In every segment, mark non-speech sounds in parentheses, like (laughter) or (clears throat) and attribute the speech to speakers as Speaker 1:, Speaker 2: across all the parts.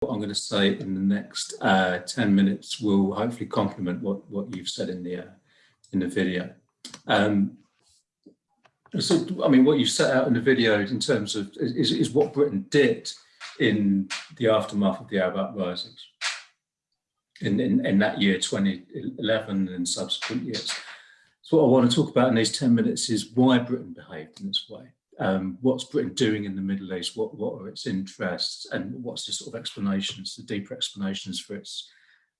Speaker 1: what I'm going to say in the next uh, 10 minutes will hopefully complement what, what you've said in the, uh, in the video. Um, so, I mean, what you set out in the video in terms of is, is what Britain did in the aftermath of the Arab uprisings in, in, in that year, 2011 and subsequent years. So what I want to talk about in these 10 minutes is why Britain behaved in this way. Um, what's Britain doing in the Middle East? What, what are its interests? And what's the sort of explanations, the deeper explanations for its,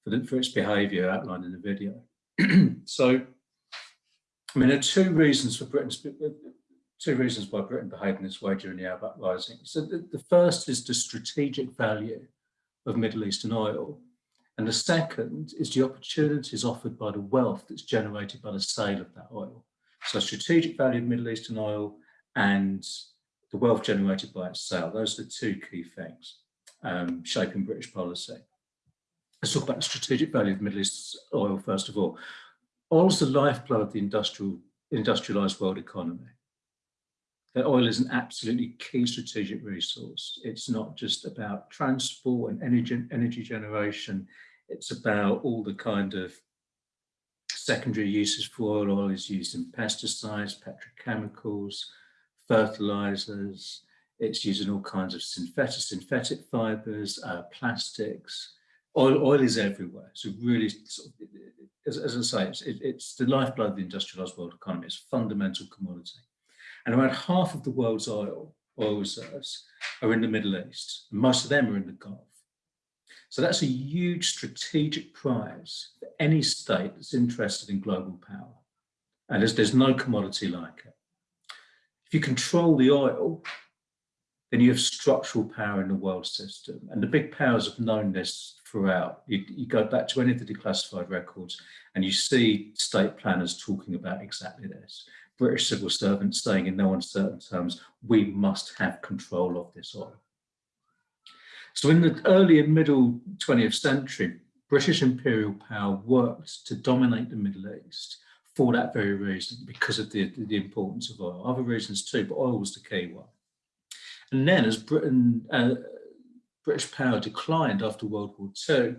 Speaker 1: for, for its behaviour outlined in the video. (clears throat) so, I mean, there are two reasons for Britain's, two reasons why Britain behaved in this way during the Arab uprising. So the, the first is the strategic value of Middle Eastern oil and the second is the opportunities offered by the wealth that's generated by the sale of that oil. So strategic value of Middle Eastern oil and the wealth generated by its sale. Those are the two key things um, shaping British policy. Let's talk about the strategic value of Middle East oil first of all. Oil is the lifeblood of the industrial, industrialized world economy that oil is an absolutely key strategic resource. It's not just about transport and energy, energy generation. It's about all the kind of secondary uses for oil. Oil is used in pesticides, petrochemicals, fertilizers. It's used in all kinds of synthetic, synthetic fibers, uh, plastics. Oil, oil is everywhere. So really, as, as, I say, it's, it, it's the lifeblood of the industrialized world economy. It's a fundamental commodity. And around half of the world's oil, oil reserves are in the Middle East. Most of them are in the Gulf. So that's a huge strategic prize for any state that's interested in global power. And there's, there's no commodity like it. If you control the oil, then you have structural power in the world system. And the big powers have known this throughout. You, you, go back to any of the declassified records and you see state planners talking about exactly this. British civil servants saying in no uncertain terms, we must have control of this oil. So in the early and middle 20th century, British imperial power worked to dominate the Middle East for that very reason, because of the, the importance of oil. Other reasons too, but oil was the key one. And then as Britain, uh, British power declined after World War II,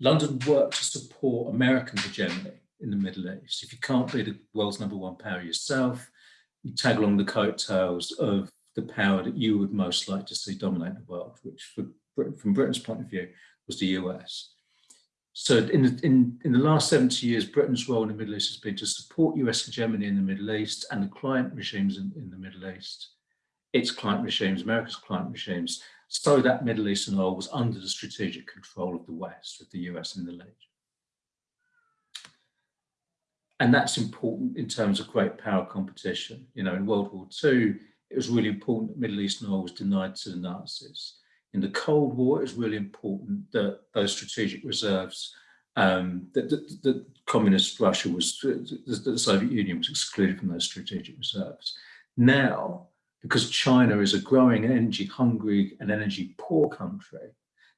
Speaker 1: London worked to support American hegemony in the Middle East. If you can't be the world's number one power yourself, you tag along the coattails of the power that you would most like to see dominate the world, which for, from Britain's point of view was the US. So in the, in, in the last 70 years, Britain's role in the Middle East has been to support US hegemony in the Middle East and the client regimes in, in the Middle East, its client regimes, America's client regimes, so that Middle Eastern oil was under the strategic control of the West, with the US in the lead. And that's important in terms of great power competition. You know, in World War II, it was really important that Middle Eastern oil was denied to the Nazis. In the Cold War, it was really important that those strategic reserves, um, that, that, that, communist Russia was, that the Soviet Union was excluded from those strategic reserves. Now, because China is a growing energy hungry and energy poor country,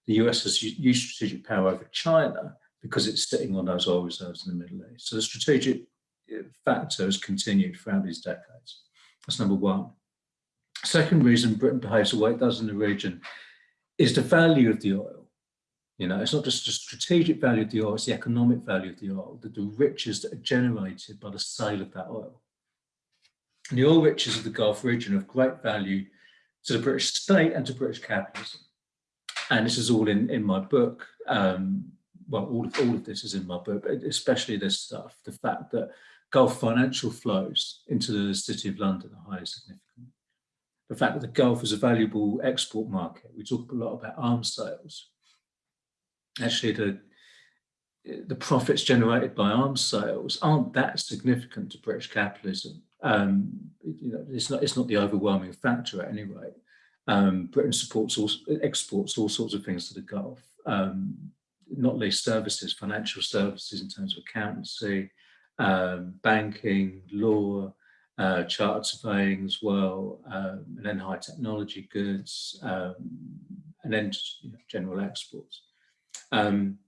Speaker 1: the US has used strategic power over China because it's sitting on those oil reserves in the Middle East. So the strategic uh, factor has continued throughout these decades. That's number one. Second reason Britain behaves the way it does in the region is the value of the oil. You know, it's not just the strategic value of the oil, it's the economic value of the oil, the, the riches that are generated by the sale of that oil. And the oil riches of the Gulf region of great value to the British state and to British capitalism. And this is all in, in my book, um, well, all of, all of this is in my book, but especially this stuff, the fact that Gulf financial flows into the City of London are highly significant. The fact that the Gulf is a valuable export market. We talk a lot about arms sales. Actually, the, the profits generated by arms sales aren't that significant to British capitalism. Um, you know, it's not, it's not the overwhelming factor at any rate. Um, Britain supports all, exports all sorts of things to the Gulf. Um, not least services, financial services in terms of accountancy, um, banking, law, uh, chartered surveying as well, um, and then high technology goods, um, and then you know, general exports. Um,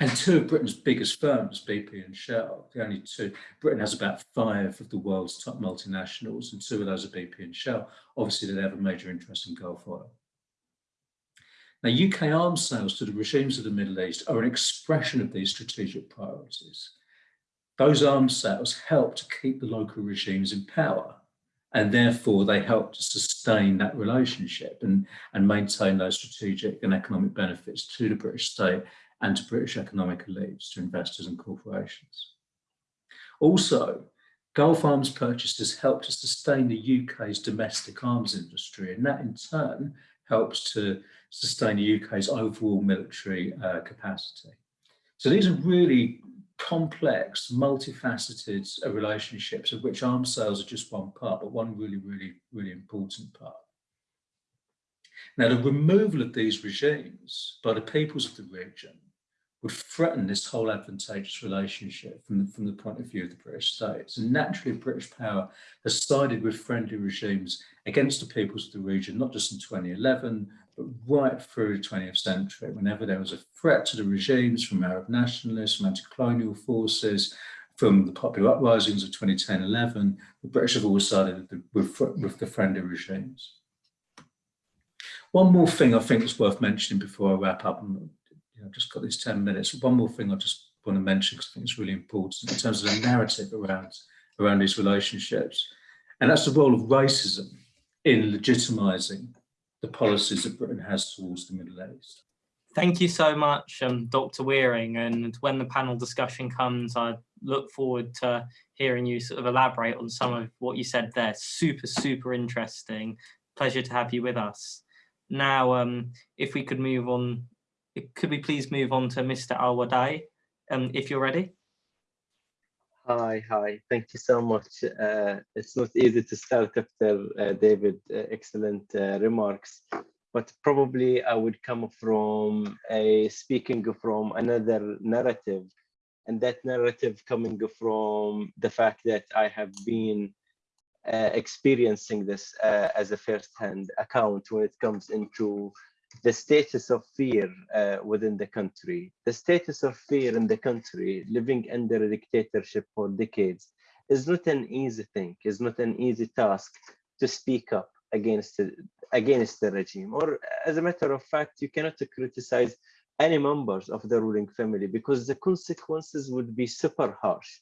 Speaker 1: and two of Britain's biggest firms, BP and Shell, the only two, Britain has about five of the world's top multinationals, and two of those are BP and Shell. Obviously, they have a major interest in Gulf oil. Now, UK arms sales to the regimes of the Middle East are an expression of these strategic priorities. Those arms sales help to keep the local regimes in power and therefore they help to sustain that relationship and, and maintain those strategic and economic benefits to the British state and to British economic elites, to investors and corporations. Also, Gulf arms purchases help to sustain the UK's domestic arms industry and that in turn helps to sustain the UK's overall military uh, capacity. So these are really complex, multifaceted relationships of which arms sales are just one part, but one really, really, really important part. Now, the removal of these regimes by the peoples of the region would threaten this whole advantageous relationship from the, from the point of view of the British states. And naturally, British power has sided with friendly regimes against the peoples of the region, not just in 2011, but right through the 20th century, whenever there was a threat to the regimes from Arab nationalists, from anti-colonial forces, from the popular uprisings of 2010-11, the British have always sided with, with the friendly regimes. One more thing I think is worth mentioning before I wrap up, and know, I've just got these 10 minutes. One more thing I just want to mention because I think it's really important in terms of the narrative around, around these relationships. And that's the role of racism in legitimizing the policies that Britain has towards the Middle East.
Speaker 2: Thank you so much, um, Dr. Wearing. And when the panel discussion comes, I look forward to hearing you sort of elaborate on some of what you said there. Super, super interesting. Pleasure to have you with us. Now, um, if we could move on, could we please move on to Mr. Al-Wadai, um, if you're ready?
Speaker 3: Hi, hi. Thank you so much. Uh, it's not easy to start after uh, David, uh, excellent uh, remarks, but probably I would come from a speaking from another narrative, and that narrative coming from the fact that I have been uh, experiencing this uh, as a first-hand account when it comes into the status of fear uh, within the country. The status of fear in the country, living under a dictatorship for decades, is not an easy thing, is not an easy task to speak up against the, against the regime. Or as a matter of fact, you cannot criticize any members of the ruling family because the consequences would be super harsh.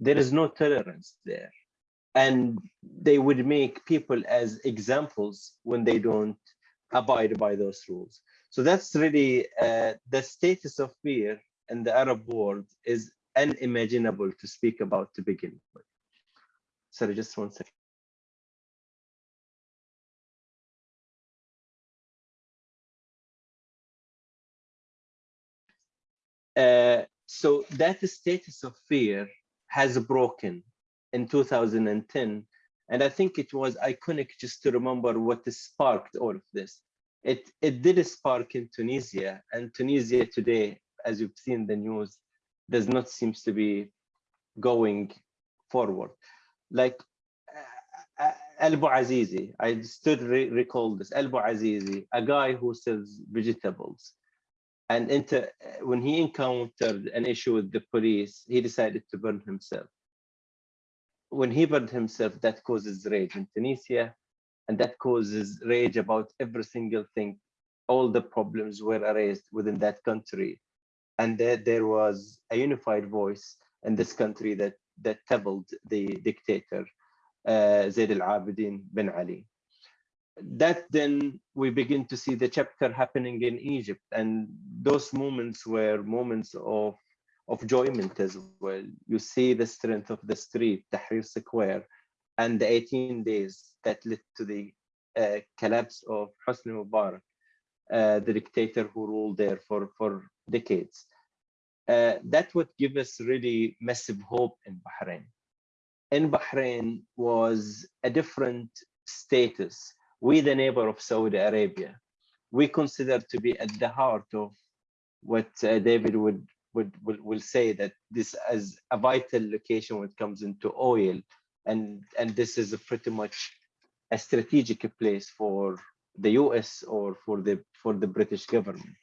Speaker 3: There is no tolerance there. And they would make people as examples when they don't abide by those rules. So that's really uh, the status of fear in the Arab world is unimaginable to speak about to begin with. Sorry, just one second. Uh, so that status of fear has broken in 2010 and I think it was iconic just to remember what sparked all of this. It, it did spark in Tunisia and Tunisia today, as you've seen the news, does not seem to be going forward. Like uh, uh Albu Azizi, I still re recall this, Albu Azizi, a guy who sells vegetables. And into, when he encountered an issue with the police, he decided to burn himself when he burned himself, that causes rage in Tunisia, and that causes rage about every single thing. All the problems were raised within that country, and there, there was a unified voice in this country that that toppled the dictator, uh, Zain al-Abidin bin Ali. That then we begin to see the chapter happening in Egypt, and those moments were moments of of enjoyment as well. You see the strength of the street, Tahrir Square, and the 18 days that led to the uh, collapse of Hosni Mubarak, uh, the dictator who ruled there for, for decades. Uh, that would give us really massive hope in Bahrain. In Bahrain was a different status. We, the neighbor of Saudi Arabia, we consider to be at the heart of what uh, David would would will, will say that this is a vital location when it comes into oil. And and this is a pretty much a strategic place for the US or for the for the British government.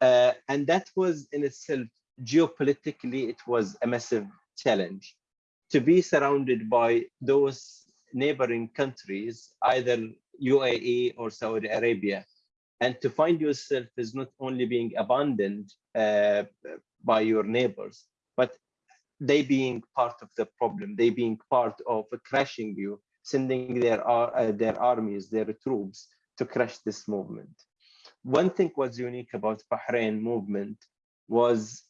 Speaker 3: Uh, and that was in itself geopolitically it was a massive challenge to be surrounded by those neighboring countries either UAE or Saudi Arabia and to find yourself is not only being abandoned uh, by your neighbors, but they being part of the problem, they being part of crashing you, sending their uh, their armies, their troops to crush this movement. One thing was unique about Bahrain movement was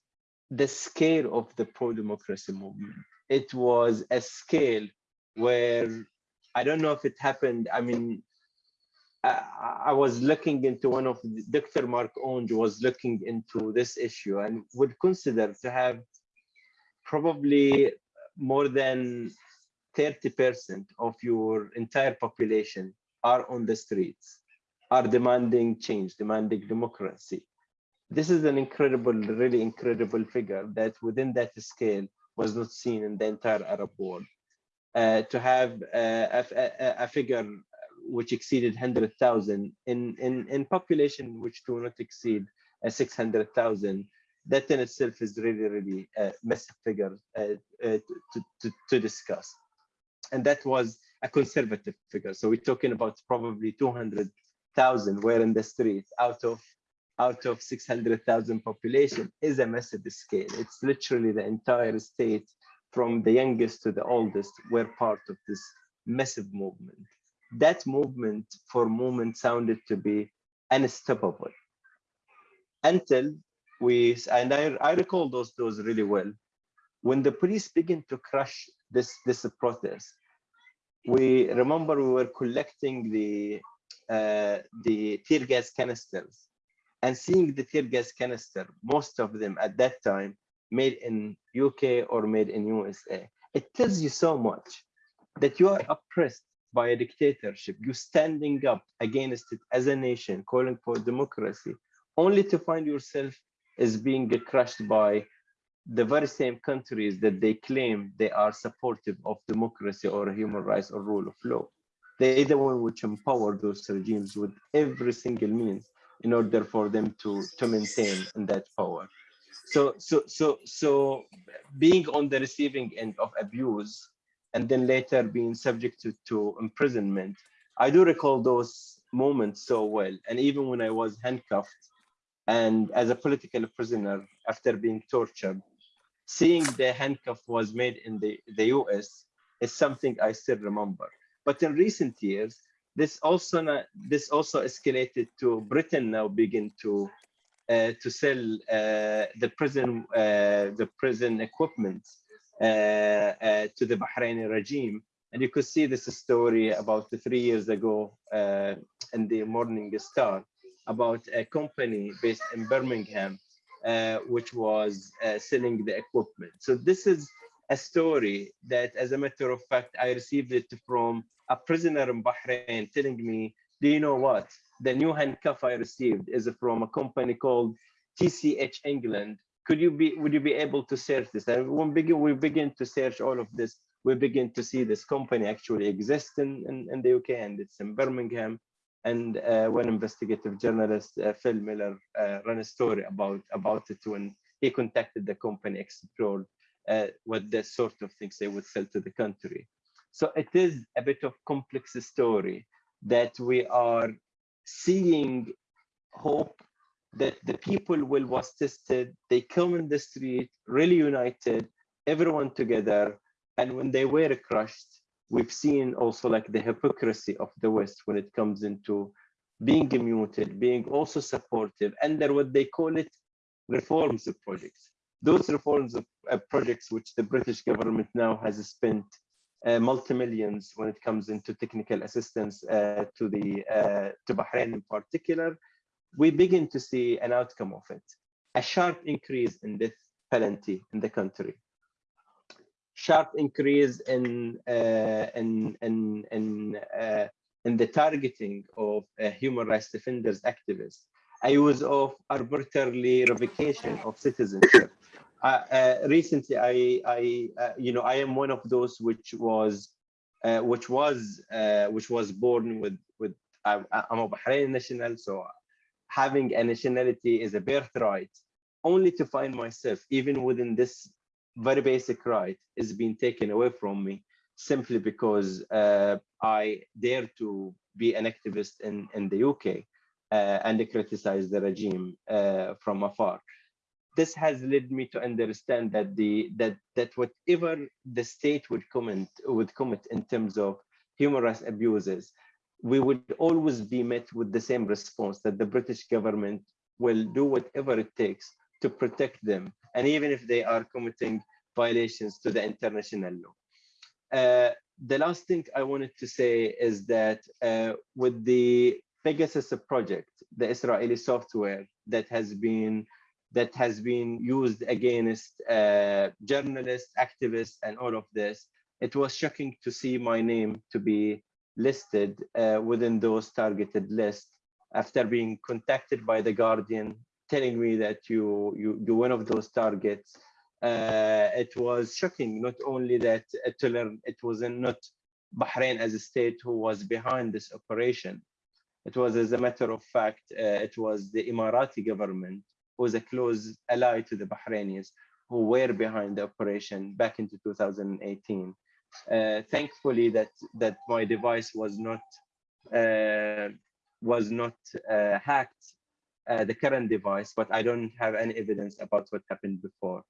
Speaker 3: the scale of the pro-democracy movement. It was a scale where I don't know if it happened. I mean, I, was looking into one of Dr. Mark Onge was looking into this issue and would consider to have probably more than 30% of your entire population are on the streets, are demanding change, demanding democracy. This is an incredible, really incredible figure that within that scale was not seen in the entire Arab world. Uh, to have uh, a, a figure which exceeded 100,000 in, in, in population which do not exceed uh, 600,000, that in itself is really, really a massive figure uh, uh, to, to, to discuss. And that was a conservative figure. So we're talking about probably 200,000 were in the streets out of out of 600,000 population is a massive scale. It's literally the entire state from the youngest to the oldest were part of this massive movement. That movement for a moment sounded to be unstoppable until we, and I, I recall those, those really well. When the police began to crush this, this protest, we remember we were collecting the, uh, the tear gas canisters and seeing the tear gas canister, most of them at that time made in UK or made in USA. It tells you so much that you are oppressed by a dictatorship. You're standing up against it as a nation, calling for democracy, only to find yourself as being crushed by the very same countries that they claim they are supportive of democracy or human rights or rule of law. They're the one which empower those regimes with every single means in order for them to, to maintain that power. So, so, so, so being on the receiving end of abuse and then later being subjected to, imprisonment, I do recall those moments so well. And even when I was handcuffed and as a political prisoner after being tortured, seeing the handcuff was made in the, the US is something I still remember. But in recent years, this also not, this also escalated to Britain now begin to uh, to sell uh, the prison uh, the prison equipment Uh, uh, to the Bahraini regime, and you could see this story about three years ago uh, in the Morning Star about a company based in Birmingham uh, which was selling the equipment. So this is a story that, as a matter of fact, I received it from a prisoner in Bahrain telling me, do you know what? The new handcuff I received is from a company called TCH England. Could you be, would you be able to search this? And when begin, we begin to search all of this, we begin to see this company actually exists in, in, in the UK and it's in Birmingham. And uh, one investigative journalist, uh, Phil Miller, uh, ran a story about, about it when he contacted the company, explored uh, what the sort of things they would sell to the country. So it is a bit of complex story that we are seeing hope that the people will was tested, they come in the street, really united, everyone together. And when they were crushed, we've seen also like the hypocrisy of the West when it comes into being muted, being also supportive, under what they call it reforms of projects. Those reforms of uh, projects which the British government now has spent uh, multi-millions when it comes into technical assistance uh, to the uh, to Bahrain in particular, we begin to see an outcome of it. A sharp increase in death penalty in the country. Sharp increase in uh, in in in uh, in the targeting of uh, human rights defenders activists. A use of arbitrarily revocation of citizenship. Uh, uh, recently, I, I, uh, you know, I am one of those which was, which was, which was born with, with. I'm a Bahraini national, so having a nationality is a birthright. Only to find myself, even within this very basic right, is being taken away from me simply because uh, I dare to be an activist in in the UK. uh, and criticize the regime uh, from afar. This has led me to understand that the that that whatever the state would comment would commit in terms of human rights abuses, we would always be met with the same response that the British government will do whatever it takes to protect them, and even if they are committing violations to the international law. Uh, the last thing I wanted to say is that uh, with the Pegasus project, the Israeli software that has been that has been used against uh, journalists, activists, and all of this, it was shocking to see my name to be listed uh, within those targeted lists after being contacted by the Guardian, telling me that you you you one of those targets. Uh, it was shocking not only that uh, to learn it wasn't not Bahrain as a state who was behind this operation. It was, as a matter of fact, uh, it was the Emirati government who was a close ally to the Bahrainis who were behind the operation back into 2018. Uh, thankfully, that that my device was not uh, was not uh, hacked, uh, the current device, but I don't have any evidence about what happened before.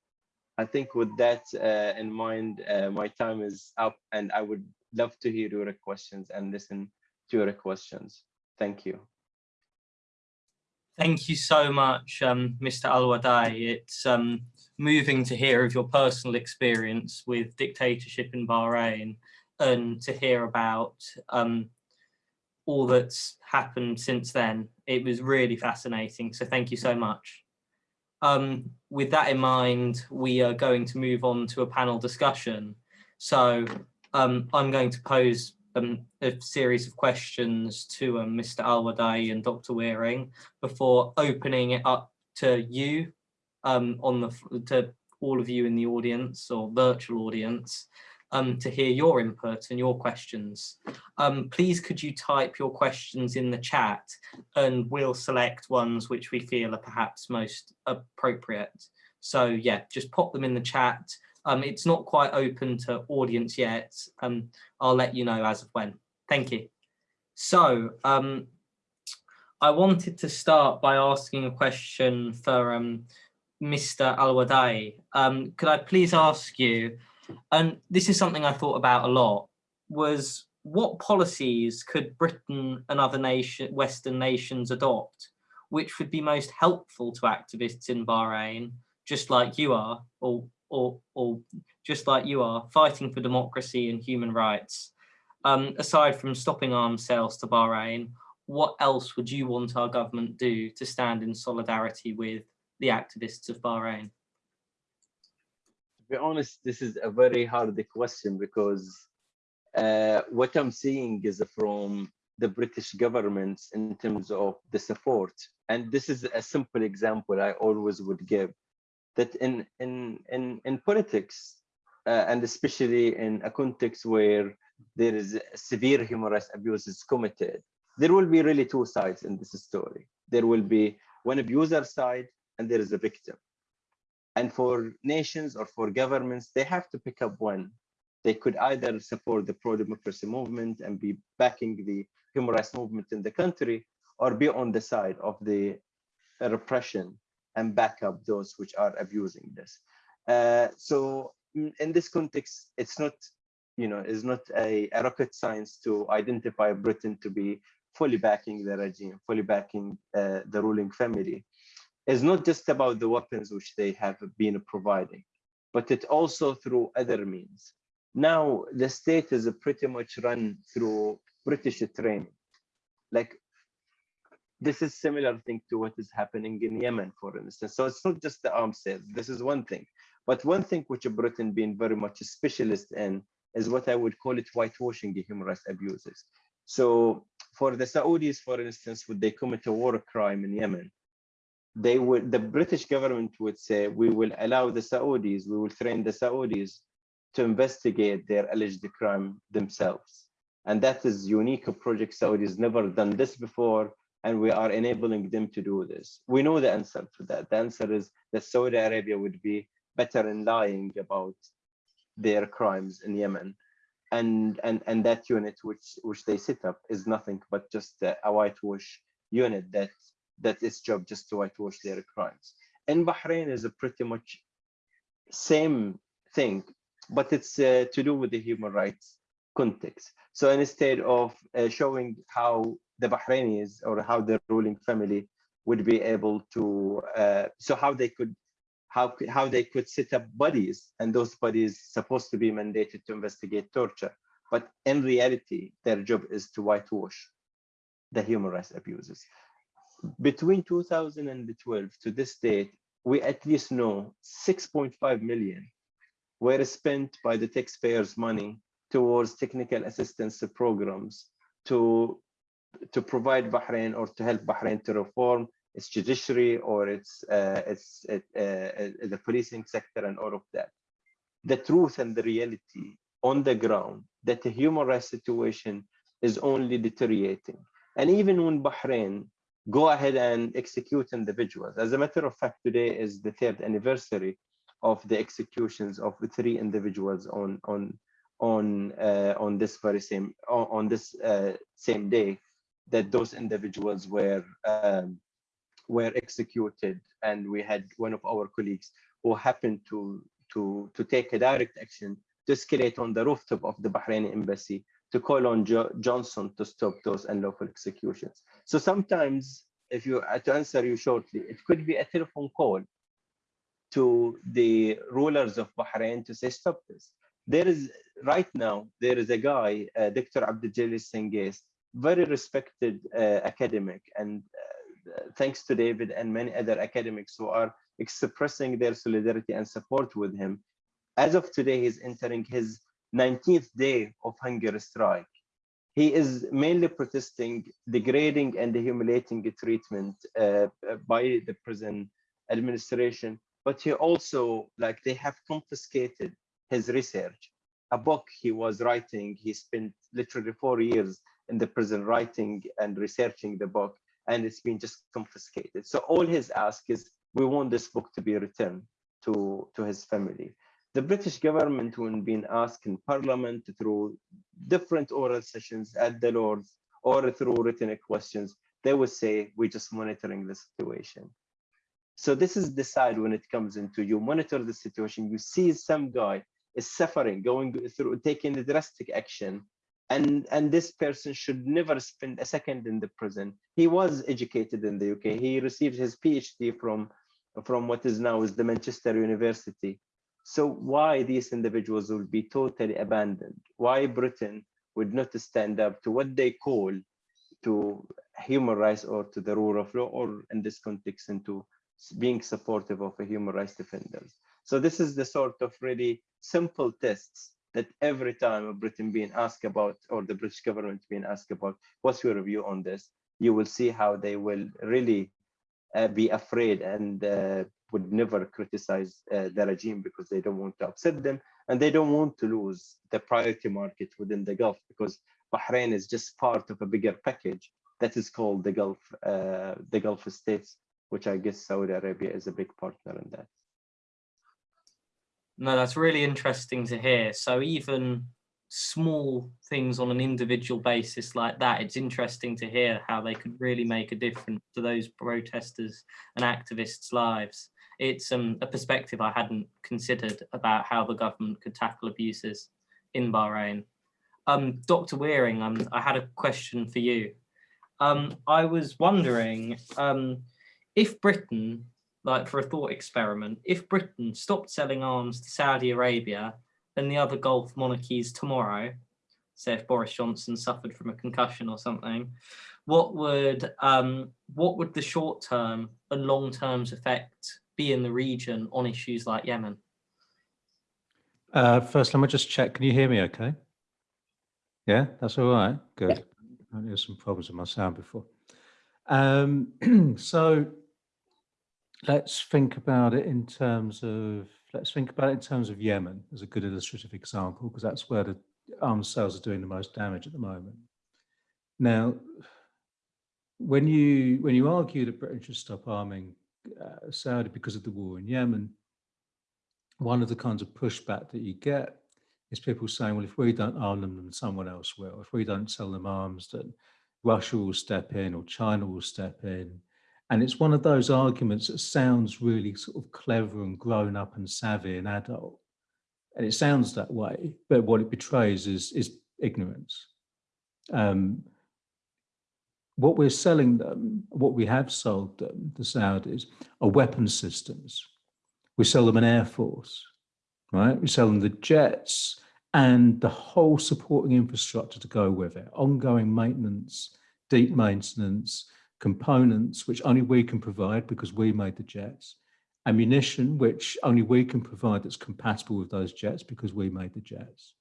Speaker 3: I think with that uh, in mind, uh, my time is up and I would love to hear your questions and listen to your questions. Thank you.
Speaker 2: Thank you so much, um, Mr. Al-Wadai. It's um, moving to hear of your personal experience with dictatorship in Bahrain and to hear about um, all that's happened since then. It was really fascinating, so thank you so much. Um, with that in mind, we are going to move on to a panel discussion. So um, I'm going to pose um, a series of questions to um, Mr. Alwadai and Dr. Wearing before opening it up to you um, on the to all of you in the audience or virtual audience um, to hear your input and your questions. Um, please could you type your questions in the chat and we'll select ones which we feel are perhaps most appropriate. So yeah, just pop them in the chat. Um, it's not quite open to audience yet. Um, I'll let you know as of when. Thank you. So um, I wanted to start by asking a question for um, Mr. Alwadai. Um, could I please ask you, and this is something I thought about a lot, was what policies could Britain and other nation, Western nations adopt, which would be most helpful to activists in Bahrain, just like you are, or, or, or just like you are, fighting for democracy and human rights? Um, aside from stopping arms sales to Bahrain, what else would you want our government do to stand in solidarity with the activists of Bahrain?
Speaker 3: To be honest, this is a very hard question because uh, what I'm seeing is from the British government in terms of the support. And this is a simple example I always would give that in, in, in, in politics, uh, and especially in a context where there is severe human rights abuses committed, there will be really two sides in this story. There will be one abuser side and there is a victim. And for nations or for governments, they have to pick up one. They could either support the pro-democracy movement and be backing the human rights movement in the country, or be on the side of the repression and back up those which are abusing this. Uh, so in this context, it's not, you know, it's not a, a rocket science to identify Britain to be fully backing the regime, fully backing uh, the ruling family It's not just about the weapons which they have been providing, but it also through other means. Now, the state is pretty much run through British training. Like, this is similar thing to what is happening in Yemen, for instance. So it's not just the arms sales. This is one thing. But one thing which Britain being very much a specialist in is what I would call it whitewashing the human rights abuses. So for the Saudis, for instance, would they commit a war crime in Yemen, they would the british government would say we will allow the saudis we will train the saudis to investigate their alleged crime themselves and that is unique a project saudis never done this before and we are enabling them to do this we know the answer to that the answer is that saudi arabia would be better in lying about their crimes in yemen and and and that unit which which they set up is nothing but just a, a whitewash unit that that its job just to whitewash their crimes. In Bahrain is a pretty much same thing, but it's uh, to do with the human rights context. So instead of uh, showing how the Bahrainis or how the ruling family would be able to, uh, so how they could, how how they could set up bodies, and those bodies supposed to be mandated to investigate torture, but in reality, their job is to whitewash the human rights abuses. Between 2012 to this date, we at least know 6.5 million were spent by the taxpayers' money towards technical assistance programs to to provide Bahrain or to help Bahrain to reform its judiciary or its uh, its uh, uh, the policing sector and all of that. The truth and the reality on the ground that the human rights situation is only deteriorating. And even when Bahrain go ahead and execute individuals, as a matter of fact, today is the third anniversary of the executions of the three individuals on on on uh, on this very same on, on this uh, same day that those individuals were um, were executed and we had one of our colleagues who happened to to to take a direct action to escalate on the rooftop of the Bahraini embassy to call on jo Johnson to stop those unlawful executions. So sometimes, if you uh, to answer you shortly, it could be a telephone call to the rulers of Bahrain to say stop this. There is right now there is a guy, uh, Dr. Abdul Jalil Singace, very respected uh, academic, and uh, thanks to David and many other academics who are expressing their solidarity and support with him. As of today, he's entering his 19th day of hunger strike. He is mainly protesting degrading and humiliating treatment uh, by the prison administration, but he also, like, they have confiscated his research. A book he was writing, he spent literally four years in the prison writing and researching the book, and it's been just confiscated. So all his ask is, we want this book to be returned to, to his family the British government, when being asked in Parliament through different oral sessions at the Lords or through written questions, they would say, we're just monitoring the situation. So this is the side when it comes into you monitor the situation, you see some guy is suffering, going through, taking the drastic action, and, and this person should never spend a second in the prison. He was educated in the UK. He received his PhD from, from what is now is the Manchester University so why these individuals would be totally abandoned? Why Britain would not stand up to what they call to human rights or to the rule of law, or in this context, into being supportive of a human rights defenders. So this is the sort of really simple tests that every time a Britain being asked about, or the British government being asked about, what's your view on this? You will see how they will really uh, be afraid and uh, would never criticize uh, the regime because they don't want to upset them and they don't want to lose the priority market within the Gulf because Bahrain is just part of a bigger package that is called the Gulf, uh, the Gulf states, which I guess Saudi Arabia is a big partner in that.
Speaker 2: No, that's really interesting to hear. So even small things on an individual basis like that, it's interesting to hear how they could really make a difference to those protesters and activists' lives it's um, a perspective I hadn't considered about how the government could tackle abuses in Bahrain. Um, Dr. Wearing, um, I had a question for you. Um, I was wondering um, if Britain, like for a thought experiment, if Britain stopped selling arms to Saudi Arabia and the other Gulf monarchies tomorrow, say if Boris Johnson suffered from a concussion or something, what would um, what would the short term and long term effect be in the region on issues like Yemen?
Speaker 4: Uh, first, let me just check. Can you hear me okay? Yeah, that's all right. Good. I had some problems with my sound before. Um, (clears throat) so let's think about it in terms of, let's think about it in terms of Yemen as a good illustrative example, because that's where the arms sales are doing the most damage at the moment. Now, when you when you argue that Britain should stop arming uh, Saudi because of the war in Yemen, one of the kinds of pushback that you get is people saying, well, if we don't arm them, then someone else will. If we don't sell them arms, then
Speaker 1: Russia will step in or China will step in. And it's one of those arguments that sounds really sort of clever and grown up and savvy and adult. And it sounds that way, but what it betrays is, is ignorance. Um, what we're selling them, what we have sold them, the Saudis, are weapon systems. We sell them an air force, right? We sell them the jets and the whole supporting infrastructure to go with it, ongoing maintenance, deep maintenance, components, which only we can provide because we made the jets, ammunition, which only we can provide that's compatible with those jets because we made the jets.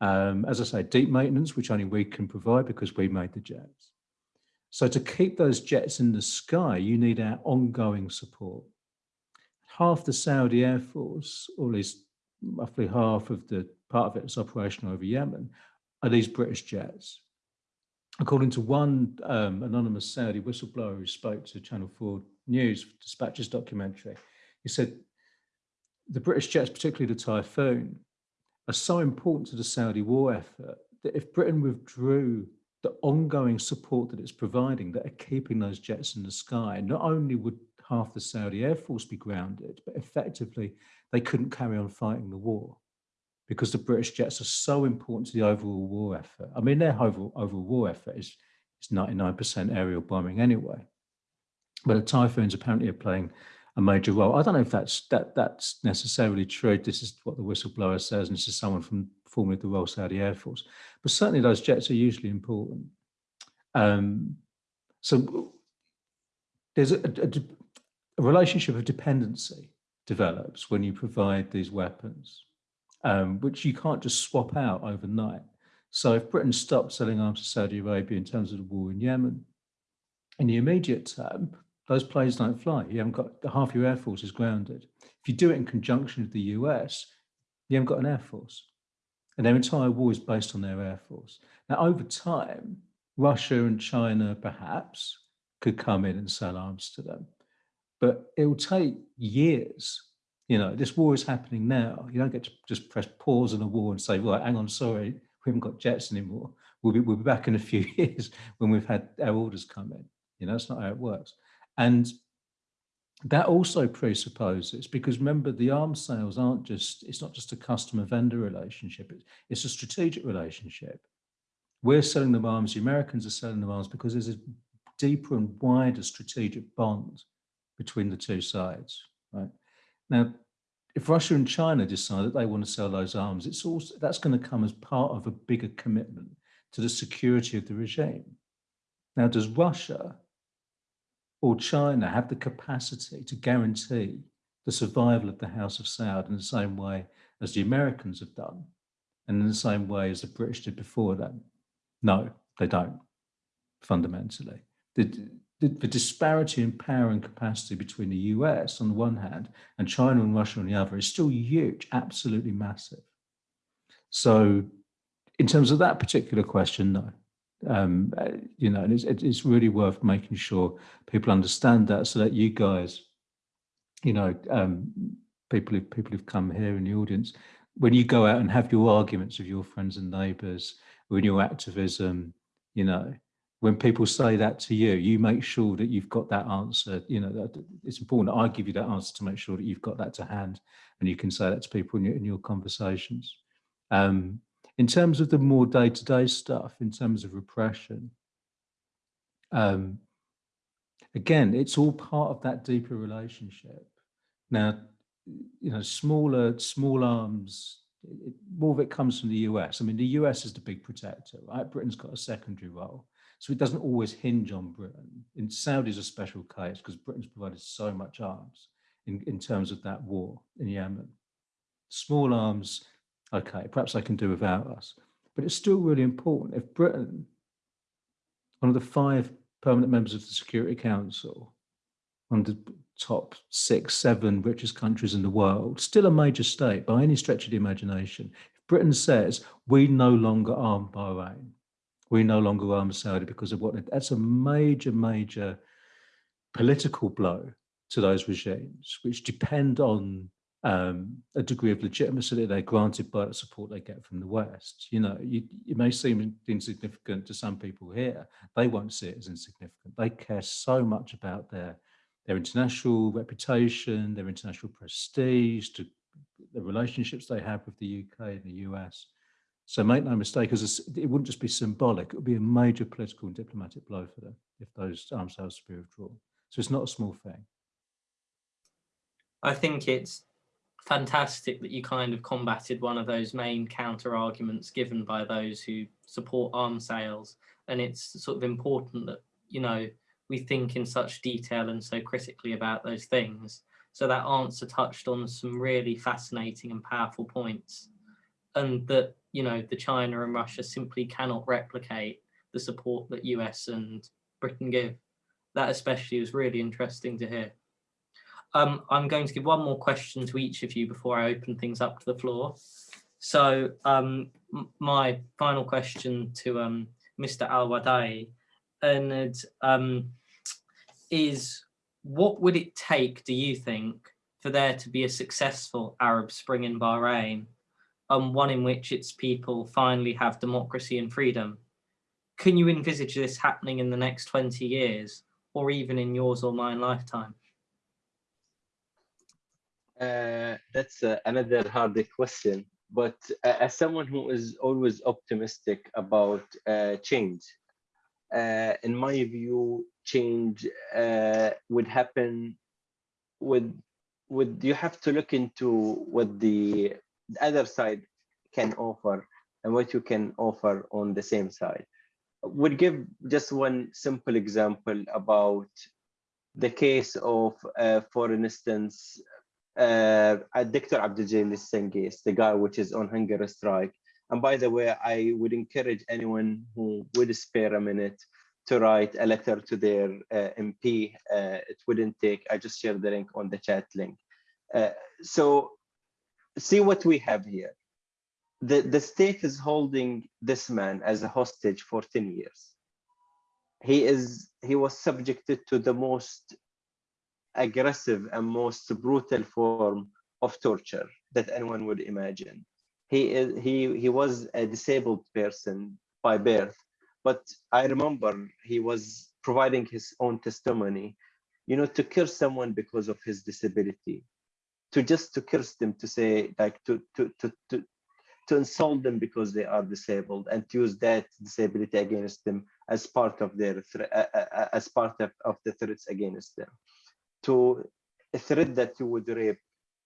Speaker 1: Um, as I say, deep maintenance, which only we can provide because we made the jets. So to keep those jets in the sky, you need our ongoing support. Half the Saudi Air Force, or at least roughly half of the part of it is operational over Yemen, are these British jets. According to one um, anonymous Saudi whistleblower who spoke to Channel 4 News Dispatches documentary, he said the British jets, particularly the Typhoon, are so important to the Saudi war effort that if Britain withdrew the ongoing support that it's providing that are keeping those jets in the sky, not only would half the Saudi Air Force be grounded, but effectively they couldn't carry on fighting the war because the British jets are so important to the overall war effort. I mean, their overall, overall war effort is, is 99% aerial bombing anyway. But the Typhoons apparently are playing a major role. I don't know if that's that that's necessarily true. This is what the whistleblower says, and this is someone from formerly the Royal Saudi Air Force. But certainly those jets are usually important. Um, so there's a, a, a, relationship of dependency develops when you provide these weapons, um, which you can't just swap out overnight. So if Britain stopped selling arms to Saudi Arabia in terms of the war in Yemen, in the immediate term, those planes don't fly. You haven't got half your air force is grounded. If you do it in conjunction with the US, you haven't got an air force. And their entire war is based on their air force. Now, over time, Russia and China perhaps could come in and sell arms to them. But it will take years. You know, this war is happening now. You don't get to just press pause on a war and say, right, hang on, sorry, we haven't got jets anymore. We'll be, we'll be back in a few (laughs) years when we've had our orders come in. You know, that's not how it works. And that also presupposes, because remember, the arms sales aren't just, it's not just a customer vendor relationship, it's a strategic relationship. We're selling them arms, the Americans are selling them arms because there's a deeper and wider strategic bond between the two sides, right? Now, if Russia and China decide that they want to sell those arms, it's also that's going to come as part of a bigger commitment to the security of the regime. Now, does Russia or China have the capacity to guarantee the survival of the House of Saud in the same way as the Americans have done and in the same way as the British did before them? No, they don't, fundamentally. The, the, disparity in power and capacity between the US on the one hand and China and Russia on the other is still huge, absolutely massive. So in terms of that particular question, no um, you know, and it's, it's really worth making sure people understand that so that you guys, you know, um, people who people who've come here in the audience, when you go out and have your arguments with your friends and neighbours, in your activism, you know, when people say that to you, you make sure that you've got that answer. You know, it's important that I give you that answer to make sure that you've got that to hand, and you can say that to people in your, in your conversations. Um, in terms of the more day-to-day -day stuff, in terms of repression, um, again, it's all part of that deeper relationship. Now, you know, smaller, small arms, it, more of it comes from the US. I mean, the US is the big protector, right? Britain's got a secondary role. So it doesn't always hinge on Britain. In Saudi is a special case because Britain's provided so much arms in, in terms of that war in Yemen. Small arms okay, perhaps I can do without us. But it's still really important. If Britain, one of the five permanent members of the Security Council, one of the top six, seven richest countries in the world, still a major state by any stretch of the imagination, if Britain says we no longer arm Bahrain, we no longer arm Saudi because of what, that's a major, major political blow to those regimes, which depend on
Speaker 4: um, a degree of legitimacy that they're granted by the support they get from the West. You know, you, it may seem insignificant to some people here. They won't see it as insignificant. They care so much about their their international reputation, their international prestige, to the relationships they have with the UK and the US. So make no mistake, as it wouldn't just be symbolic, it would be a major political and diplomatic blow for them if those arms sales be withdrawn. So it's not a small thing.
Speaker 2: I think it's fantastic that you kind of combated one of those main counter arguments given by those who support arms sales. And it's sort of important that, you know, we think in such detail and so critically about those things. So that answer touched on some really fascinating and powerful points. And that, you know, the China and Russia simply cannot replicate the support that US and Britain give. That especially was really interesting to hear. Um, I'm going to give one more question to each of you before I open things up to the floor. So um, my final question to um, Mr. Al-Wadai um, is what would it take, do you think, for there to be a successful Arab Spring in Bahrain, um, one in which its people finally have democracy and freedom? Can you envisage this happening in the next 20 years or even in yours or mine lifetime?
Speaker 3: Uh, that's uh, another hard question. But uh, as someone who is always optimistic about uh, change, uh, in my view, change uh, would happen with with you have to look into what the, the other side can offer and what you can offer on the same side. Would give just one simple example about the case of, uh, for instance, uh, Dr. Abdul Singace, the guy which is on hunger strike. And by the way, I would encourage anyone who would spare a minute to write a letter to their uh, MP. Uh, it wouldn't take, I just shared the link on the chat link. Uh, so see what we have here. The, the state is holding this man as a hostage for 10 years. He is he was subjected to the most aggressive and most brutal form of torture that anyone would imagine. He is he he was a disabled person by birth, but I remember he was providing his own testimony, you know, to kill someone because of his disability, to just to curse them, to say like to to to to to insult them because they are disabled and to use that disability against them as part of their as part of, of the threats against them. To a threat that you would rape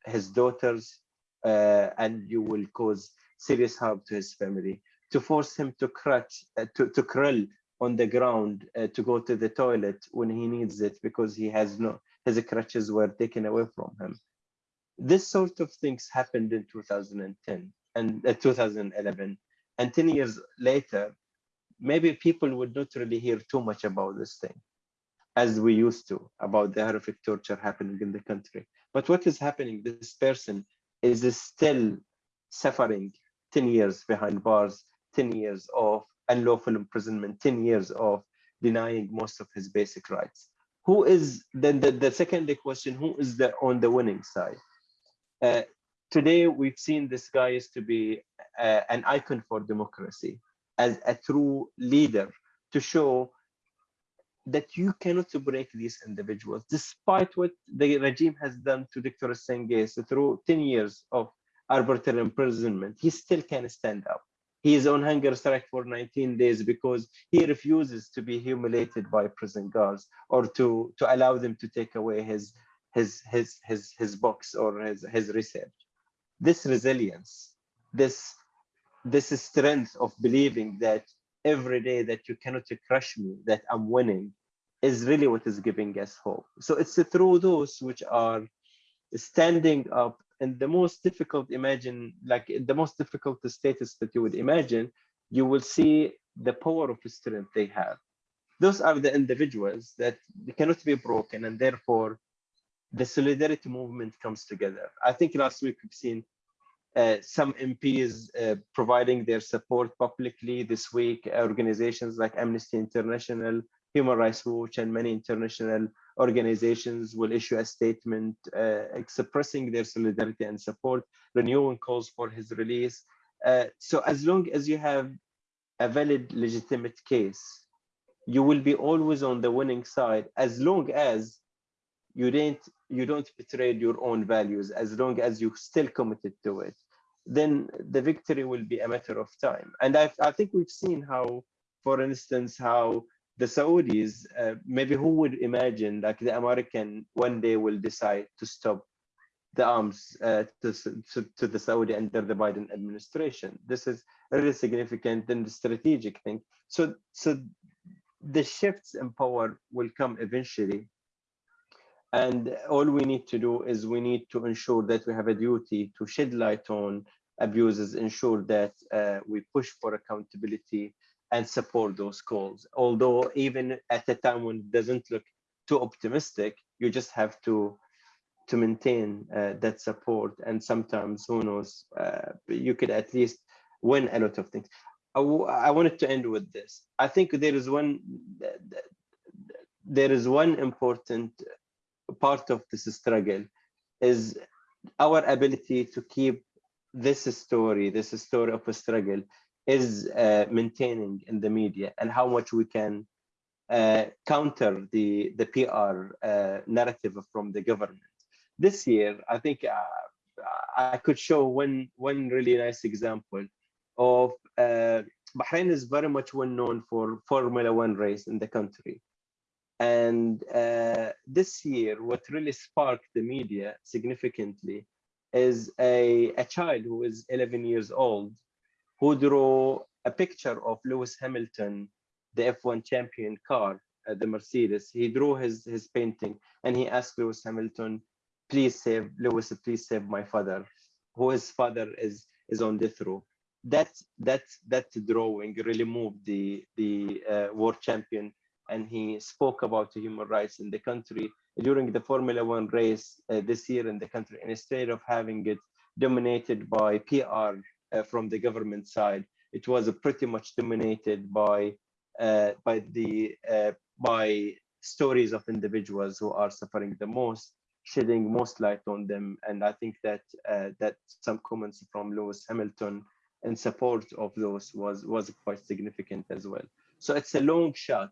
Speaker 3: his daughters uh, and you will cause serious harm to his family. To force him to crutch uh, to, to crawl on the ground uh, to go to the toilet when he needs it because he has no his crutches were taken away from him this sort of things happened in 2010 and uh, 2011 and 10 years later maybe people would not really hear too much about this thing as we used to about the horrific torture happening in the country. But what is happening? This person is still suffering 10 years behind bars, 10 years of unlawful imprisonment, 10 years of denying most of his basic rights. Who is then the, the second question, who is the on the winning side? Uh, today we've seen this guy is to be uh, an icon for democracy as a true leader to show that you cannot break these individuals, despite what the regime has done to Dr. Singace through 10 years of arbitrary imprisonment, he still can stand up. He is on hunger strike for 19 days because he refuses to be humiliated by prison guards or to, to allow them to take away his, his, his, his, his box or his, his research. This resilience, this, this strength of believing that every day that you cannot crush me, that I'm winning, is really what is giving us hope. So it's through those which are standing up in the most difficult imagine, like the most difficult status that you would imagine, you will see the power of strength they have. Those are the individuals that cannot be broken and therefore the solidarity movement comes together. I think last week we've seen uh, some MPs uh, providing their support publicly this week, organizations like Amnesty International, Human Rights Watch and many international organizations will issue a statement uh, expressing their solidarity and support, renewing calls for his release. Uh, so as long as you have a valid, legitimate case, you will be always on the winning side as long as you don't you don't betray your own values as long as you still committed to it then the victory will be a matter of time. And i, I think we've seen how for instance how the saudis uh, maybe who would imagine like the american one day will decide to stop the arms uh, to, to, to the saudi under the biden administration. This is really significant and strategic thing. So so the shifts in power will come eventually and all we need to do is we need to ensure that we have a duty to shed light on abuses, ensure that uh, we push for accountability and support those calls. Although even at a time when it doesn't look too optimistic, you just have to to maintain uh, that support. And sometimes, who knows, uh, you could at least win a lot of things. I, I wanted to end with this. I think there is one there is one important part of this struggle is our ability to keep this story, this story of a struggle is uh, maintaining in the media and how much we can uh, counter the, the PR uh, narrative from the government. This year, I think uh, I could show one, one really nice example of uh, Bahrain is very much well known for Formula One race in the country. And uh, this year, what really sparked the media significantly is a, a child who is 11 years old who drew a picture of Lewis Hamilton, the F1 champion car, uh, the Mercedes. He drew his, his painting and he asked Lewis Hamilton, please save, Lewis, please save my father, who his father is, is on death row. That, that, that drawing really moved the, the uh, world champion and he spoke about human rights in the country during the Formula One race uh, this year in the country. Instead of having it dominated by PR uh, from the government side, it was pretty much dominated by uh, by the uh, by stories of individuals who are suffering the most, shedding most light on them. And I think that uh, that some comments from Lewis Hamilton in support of those was was quite significant as well. So it's a long shot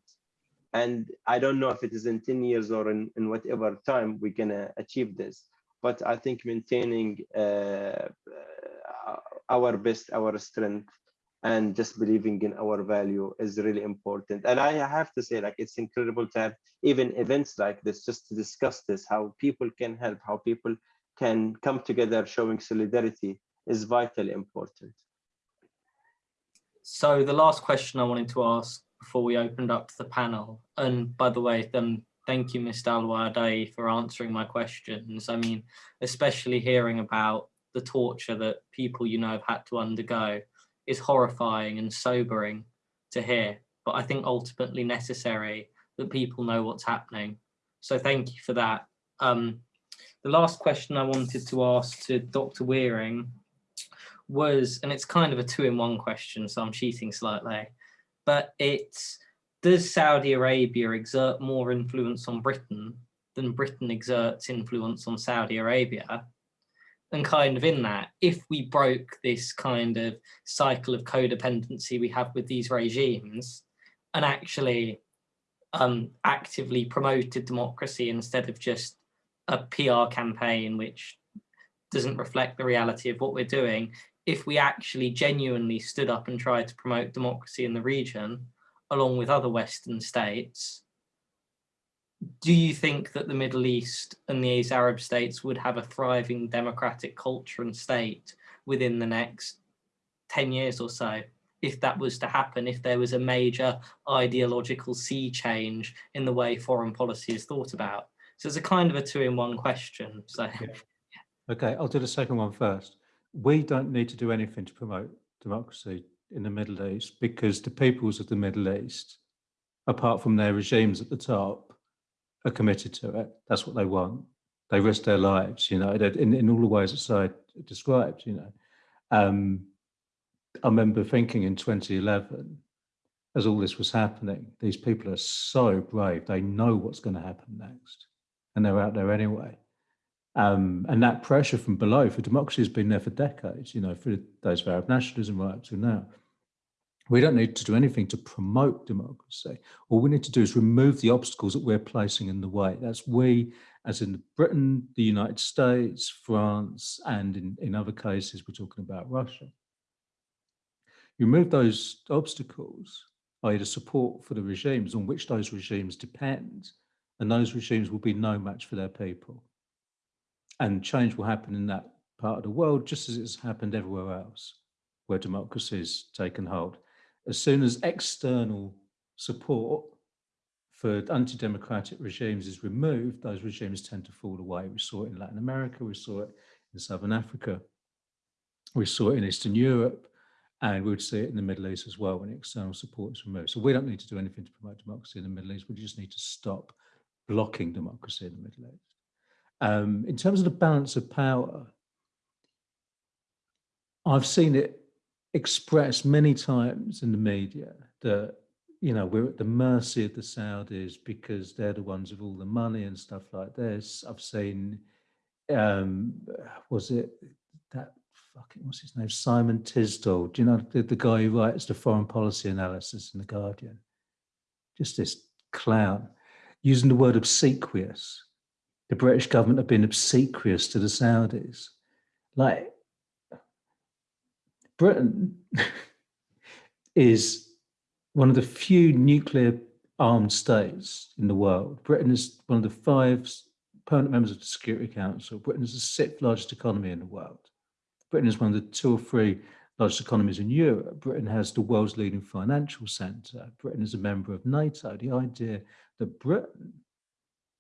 Speaker 3: and I don't know if it is in 10 years or in, in whatever time we're gonna achieve this. But I think maintaining uh, uh, our best, our strength, and just believing in our value is really important. And I have to say, like, it's incredible to have even events like this just to discuss this, how people can help, how people can come together showing solidarity is vitally important.
Speaker 2: So the last question I wanted to ask before we opened up to the panel. And by the way, um, thank you, Mr. Alwadai, for answering my questions. I mean, especially hearing about the torture that people you know have had to undergo is horrifying and sobering to hear, but I think ultimately necessary that people know what's happening. So thank you for that. Um, the last question I wanted to ask to Dr. Wearing was, and it's kind of a two in one question, so I'm cheating slightly, but it's does Saudi Arabia exert more influence on Britain than Britain exerts influence on Saudi Arabia? And kind of in that, if we broke this kind of cycle of codependency we have with these regimes and actually um, actively promoted democracy instead of just a PR campaign which doesn't reflect the reality of what we're doing, if we actually genuinely stood up and tried to promote democracy in the region, along with other Western states, do you think that the Middle East and these Arab states would have a thriving democratic culture and state within the next 10 years or so? If that was to happen, if there was a major ideological sea change in the way foreign policy is thought about. So it's a kind of a two in one question. So,
Speaker 4: yeah. Okay, I'll do the second one first we don't need to do anything to promote democracy in the Middle East because the peoples of the Middle East, apart from their regimes at the top, are committed to it. That's what they want. They risk their lives, you know, in, in all the ways that I described, you know. Um, I remember thinking in 2011,
Speaker 1: as all this was happening, these people are so brave. They know what's going to happen next, and they're out there anyway. Um, and that pressure from below for democracy has been there for decades. You know, for those of Arab nationalism right up to now. We don't need to do anything to promote democracy. All we need to do is remove the obstacles that we're placing in the way. That's we, as in Britain, the United States, France, and in, in other cases, we're talking about Russia. You remove those obstacles, i.e. the support for the regimes on which those regimes depend, and those regimes will be no match for their people. And change will happen in that part of the world, just as it's happened everywhere else, where democracy has taken hold. As soon as external support for anti-democratic regimes is removed, those regimes tend to fall away. We saw it in Latin America, we saw it in Southern Africa, we saw it in Eastern Europe, and we would see it in the Middle East as well when external support is removed. So we don't need to do anything to promote democracy in the Middle East. We just need to stop blocking democracy in the Middle East. Um, in terms of the balance of power, I've seen it expressed many times in the media that you know we're at the mercy of the Saudis because they're the ones with all the money and stuff like this. I've seen, um, was it that fucking what's his name, Simon Tisdall? Do you know the, the guy who writes the foreign policy analysis in the Guardian? Just this clown using the word obsequious. The British government have been obsequious to the Saudis. Like Britain (laughs) is one of the few nuclear armed states in the world. Britain is one of the five permanent members of the Security Council. Britain is the sixth largest economy in the world. Britain is one of the two or three largest economies in Europe. Britain has the world's leading financial centre. Britain is a member of NATO. The idea that Britain,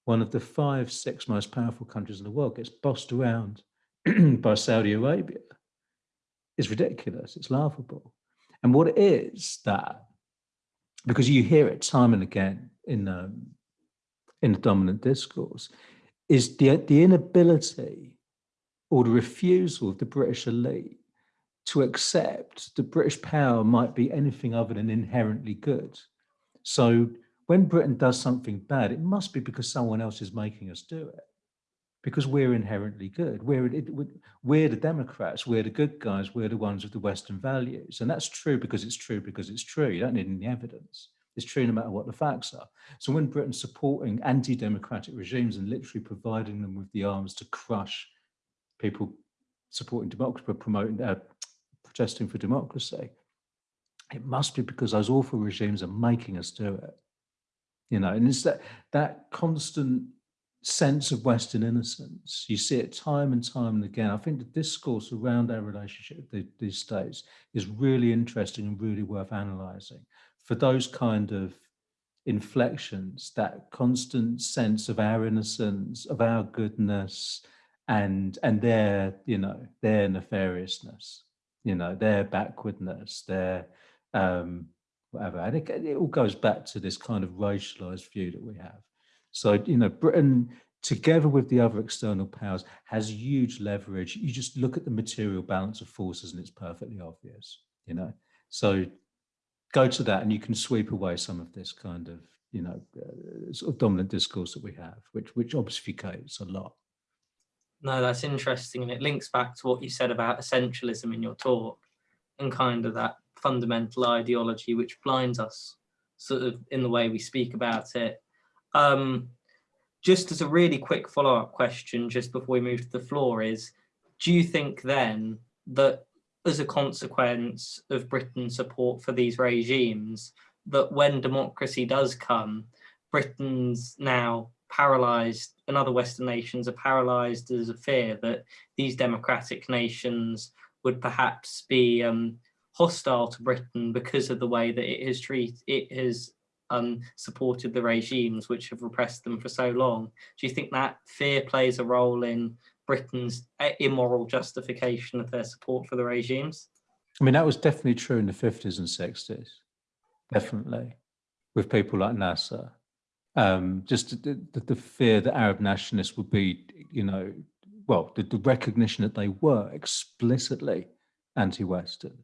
Speaker 1: one of the five, six most powerful countries in the world, gets bossed around (clears throat) by Saudi Arabia is ridiculous. It's laughable. And what it is that, because you hear it time and again in um, in the dominant discourse, is the the inability or the refusal of the British elite to accept that British power might be anything other than inherently good. So when Britain does something bad, it must be because someone else is making us do it because we're inherently good. We're, we're the Democrats, we're the good guys, we're the ones with the Western values. And that's true because it's true because it's true. You don't need any evidence. It's true no matter what the facts are. So when Britain's supporting anti-democratic regimes and literally providing them with the arms to crush people supporting democracy, promoting, uh, protesting for democracy, it must be because those awful regimes are making us do it. You know, and it's that that constant sense of Western innocence. You see it time and time and again. I think the discourse around our relationship with these states is really interesting and really worth analysing. For those kind of inflections, that constant sense of our innocence, of our goodness, and and their, you know, their nefariousness, you know, their backwardness, their um, whatever. And it, it all goes back to this kind of racialized view that we have. So, you know, Britain, together with the other external powers, has huge leverage. You just look at the material balance of forces and it's perfectly obvious, you know. So go to that and you can sweep away some of this kind of, you know, uh, sort of dominant discourse that we have, which, which obfuscates a lot.
Speaker 2: No, that's interesting. And it links back to what you said about essentialism in your talk and kind of that fundamental ideology which blinds us sort of in the way we speak about it. Um, just as a really quick follow-up question, just before we move to the floor is, do you think then that as a consequence of Britain's support for these regimes, that when democracy does come, Britain's now paralyzed and other Western nations are paralyzed as a fear that these democratic nations would perhaps be um, hostile to Britain because of the way that it has treated, it has um, supported the regimes which have repressed them for so long. Do you think that fear plays a role in Britain's uh, immoral justification of their support for the regimes?
Speaker 1: I mean, that was definitely true in the 50s and 60s, definitely, with people like Nasser. Um, just the, the, the, fear that Arab nationalists would be, you know, well, the, the recognition that they were explicitly anti-Western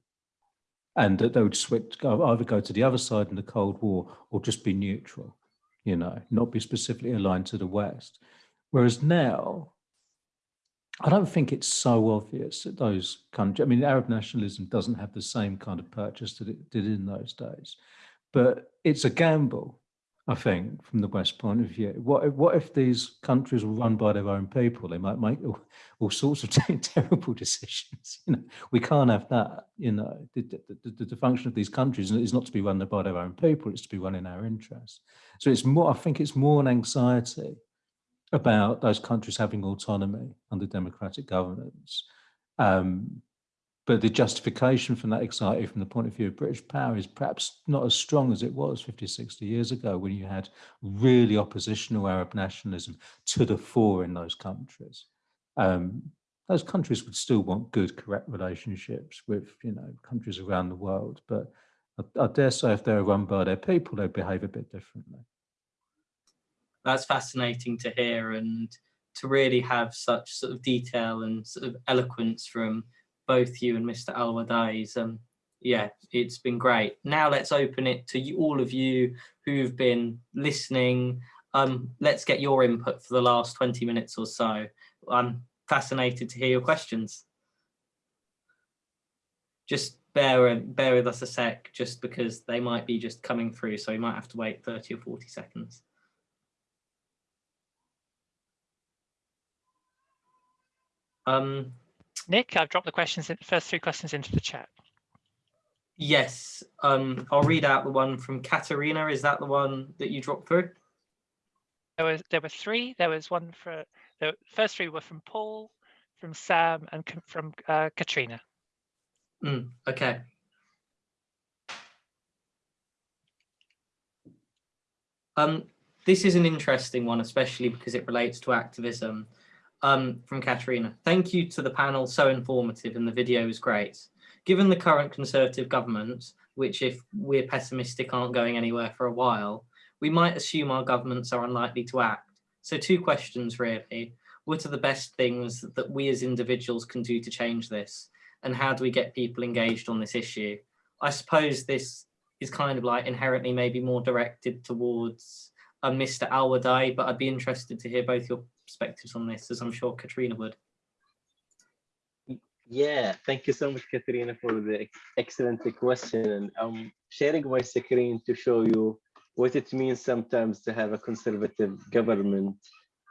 Speaker 1: and that they would switch, either go to the other side in the Cold War or just be neutral, you know, not be specifically aligned to the West. Whereas now, I don't think it's so obvious that those countries, I mean, Arab nationalism doesn't have the same kind of purchase that it did in those days, but it's a gamble, I think, from the West point of view. What if, what if these countries were run by their own people? They might make all, all sorts of (laughs) terrible decisions. You know, we can't have that. You know, the, the, the, the function of these countries is not to be run by their own people; it's to be run in our interests. So it's more. I think it's more an anxiety about those countries having autonomy under democratic governance. Um, but the justification from that anxiety from the point of view of British power is perhaps not as strong as it was 50, 60 years ago when you had really oppositional Arab nationalism to the fore in those countries. Um, those countries would still want good, correct relationships with, you know, countries around the world. But I, I dare say if they're run by their people, they'd behave a bit differently
Speaker 2: that's fascinating to hear and to really have such sort of detail and sort of eloquence from both you and Mr. Alwadai's. Um, yeah, it's been great. Now let's open it to you, all of you who've been listening. Um, let's get your input for the last 20 minutes or so. I'm fascinated to hear your questions. Just bear, bear with us a sec, just because they might be just coming through, so we might have to wait 30 or 40 seconds. Um,
Speaker 5: Nick, I've dropped the questions, in, first three questions into the chat.
Speaker 2: Yes, um, I'll read out the one from Katerina. Is that the one that you dropped through?
Speaker 5: There was there were three. There was one for the first three were from Paul, from Sam, and from uh, Katrina.
Speaker 2: Mm, okay. Um, this is an interesting one, especially because it relates to activism um, from Katerina. Thank you to the panel, so informative and the video was great. Given the current Conservative government, which if we're pessimistic aren't going anywhere for a while, we might assume our governments are unlikely to act. So two questions really. What are the best things that we as individuals can do to change this? And how do we get people engaged on this issue? I suppose this is kind of like inherently maybe more directed towards uh, Mr. Alwadai, but I'd be interested to hear both your perspectives on this, as I'm sure Katrina would.
Speaker 3: Yeah, thank you so much, Katrina, for the excellent question. And I'm sharing my screen to show you what it means sometimes to have a conservative government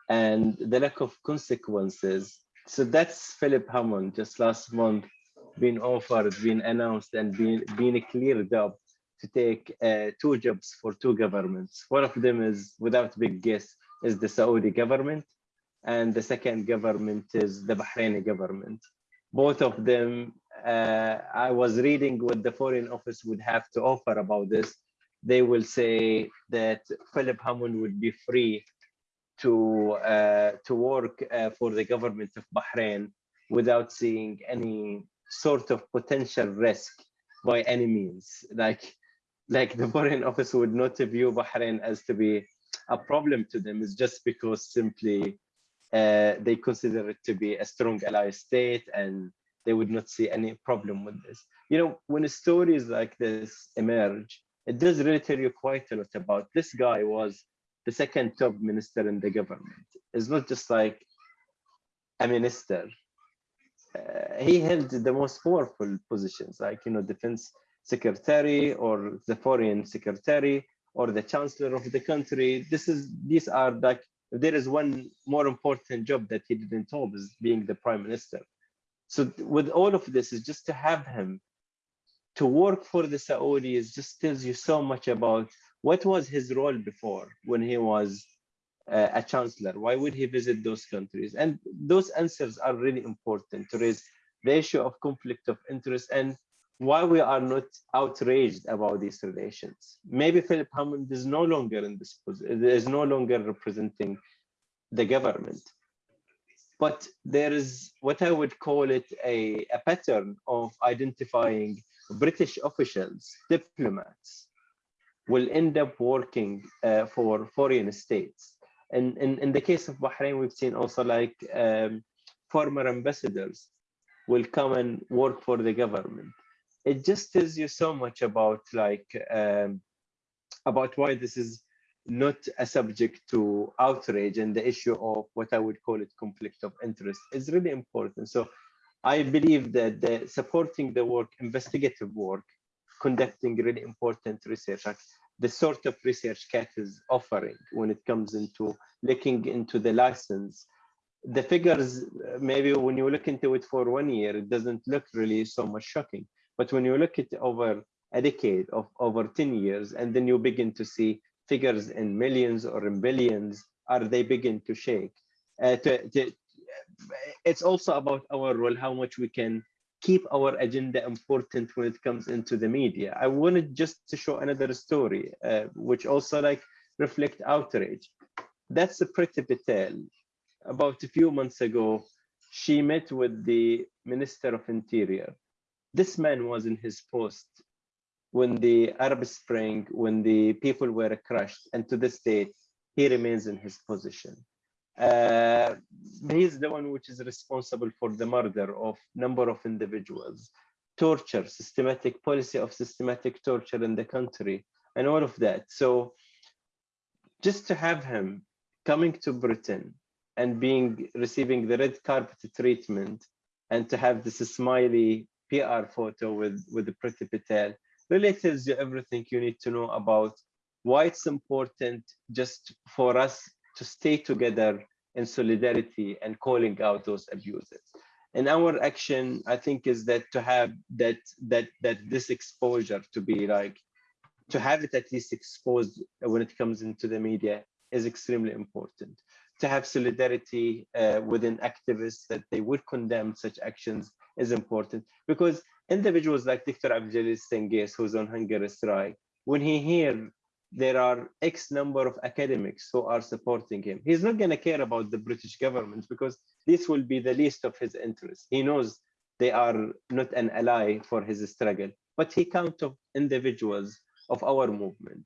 Speaker 3: and the lack of consequences. So that's Philip Hammond just last month being offered, being announced and being, being cleared up to take uh, two jobs for two governments. One of them is, without big guess, is the Saudi government and the second government is the Bahraini government. Both of them, uh, I was reading what the Foreign Office would have to offer about this. They will say that Philip Hammond would be free to uh, to work uh, for the government of Bahrain without seeing any sort of potential risk by any means. Like like the Foreign Office would not view Bahrain as to be a problem to them. It's just because simply uh, they consider it to be a strong ally state and they would not see any problem with this. You know, when stories like this emerge, it does really tell you quite a lot about this guy was the second top minister in the government. It's not just like a minister. Uh, he held the most powerful positions, like, you know, defense secretary or the foreign secretary or the chancellor of the country. This is, these are like if there is one more important job that he didn't hold is being the prime minister. So with all of this is just to have him to work for the Saudis just tells you so much about what was his role before when he was uh, a chancellor. Why would he visit those countries? And those answers are really important to raise the issue of conflict of interest and why we are not outraged about these relations. Maybe Philip Hammond is no longer in this position, is no longer representing the government. But there is what I would call it a, a pattern of identifying British officials, diplomats, will end up working uh, for foreign states. And in, in the case of Bahrain, we've seen also like um, former ambassadors will come and work for the government it just tells you so much about like um, about why this is not a subject to outrage and the issue of what I would call it conflict of interest is really important. So I believe that the supporting the work, investigative work, conducting really important research, like the sort of research CAAT is offering when it comes into looking into the license. The figures, uh, maybe when you look into it for one year, it doesn't look really so much shocking. But when you look at over a decade of over 10 years, and then you begin to see figures in millions or in billions, are they begin to shake? Uh, to, to, it's also about our role, how much we can keep our agenda important when it comes into the media. I wanted just to show another story, uh, which also like reflect outrage. That's a Priti Patel. About a few months ago, she met with the Minister of Interior. This man was in his post when the Arab Spring, when the people were crushed, and to this day, he remains in his position. Uh, he's the one which is responsible for the murder of number of individuals, torture, systematic policy of systematic torture in the country, and all of that. So just to have him coming to Britain and being receiving the red carpet treatment and to have this smiley PR photo with, with the Priti really tells you everything you need to know about why it's important just for us to stay together in solidarity and calling out those abuses. And our action, I think, is that to have that that that this exposure to be like to have it at least exposed when it comes into the media is extremely important. To have solidarity uh, within activists that they would condemn such actions is important because individuals like Dr. Abdulaziz Singace, who's on hunger strike, when he hear there are X number of academics who are supporting him, he's not going to care about the British government because this will be the least of his interests. He knows they are not an ally for his struggle, but he count of individuals of our movement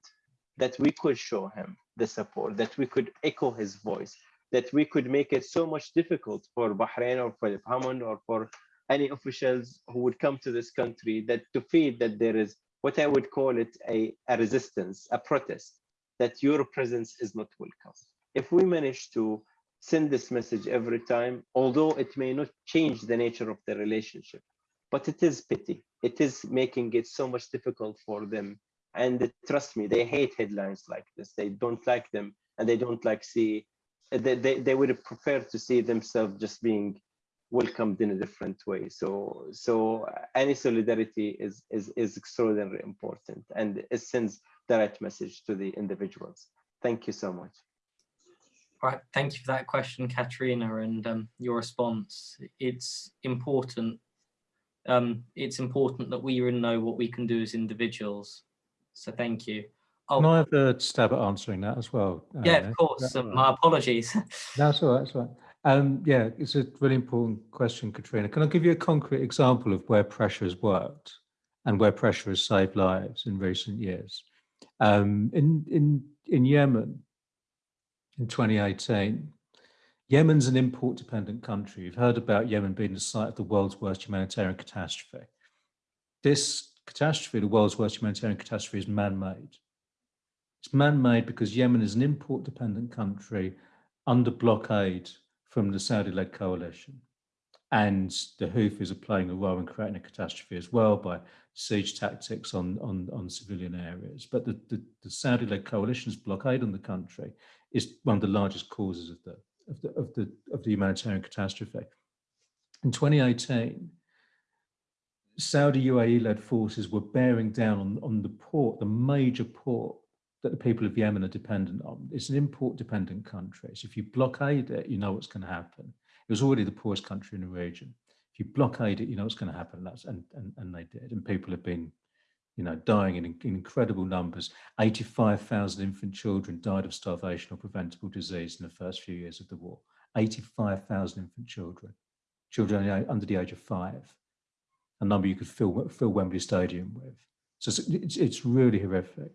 Speaker 3: that we could show him the support, that we could echo his voice, that we could make it so much difficult for Bahrain or for Hammond or for any officials who would come to this country that to feel that there is what I would call it a, a resistance, a protest, that your presence is not welcome. If we manage to send this message every time, although it may not change the nature of the relationship, but it is pity. It is making it so much difficult for them. And trust me, they hate headlines like this. They don't like them and they don't like see, they, they, they would prefer to see themselves just being welcomed in a different way. So, so any solidarity is is is extraordinarily important, and it sends the right message to the individuals. Thank you so much.
Speaker 2: Right, thank you for that question, Katerina, and um, your response. It's important. Um, it's important that we know what we can do as individuals. So thank you.
Speaker 1: Can
Speaker 2: Oh,
Speaker 1: I have a stab at answering that as well?
Speaker 2: yeah,
Speaker 1: Anna?
Speaker 2: of course. Uh, My apologies. (laughs)
Speaker 1: That's all right, that's all right. Um, yeah, it's a really important question, Katrina. Can I give you a concrete example of where pressure has worked and where pressure has saved lives in recent years? Um, in, in, in Yemen, in 2018, Yemen's an import-dependent country. You've heard about Yemen being the site of the world's worst humanitarian catastrophe. This catastrophe, the world's worst humanitarian catastrophe, is man-made. It's man-made because Yemen is an import-dependent country under blockade from the Saudi-led coalition. And the Houthis are playing a role in creating a catastrophe as well by siege tactics on, on, on civilian areas. But the, the, the Saudi-led coalition's blockade on the country is one of the largest causes of the, of the, of the, of the humanitarian catastrophe. In 2018, Saudi UAE-led forces were bearing down on, on the port, the major port that the people of Yemen are dependent on. It's an import-dependent country. So if you blockade it, you know what's going to happen. It was already the poorest country in the region. If you blockade it, you know what's going to happen. That's and and, and they did. And people have been, you know, dying in, in incredible numbers. 85,000 infant children died of starvation or preventable disease in the first few years of the war. 85,000 infant children, children under the age of five, a number you could fill fill Wembley Stadium with. So it's, it's, it's really horrific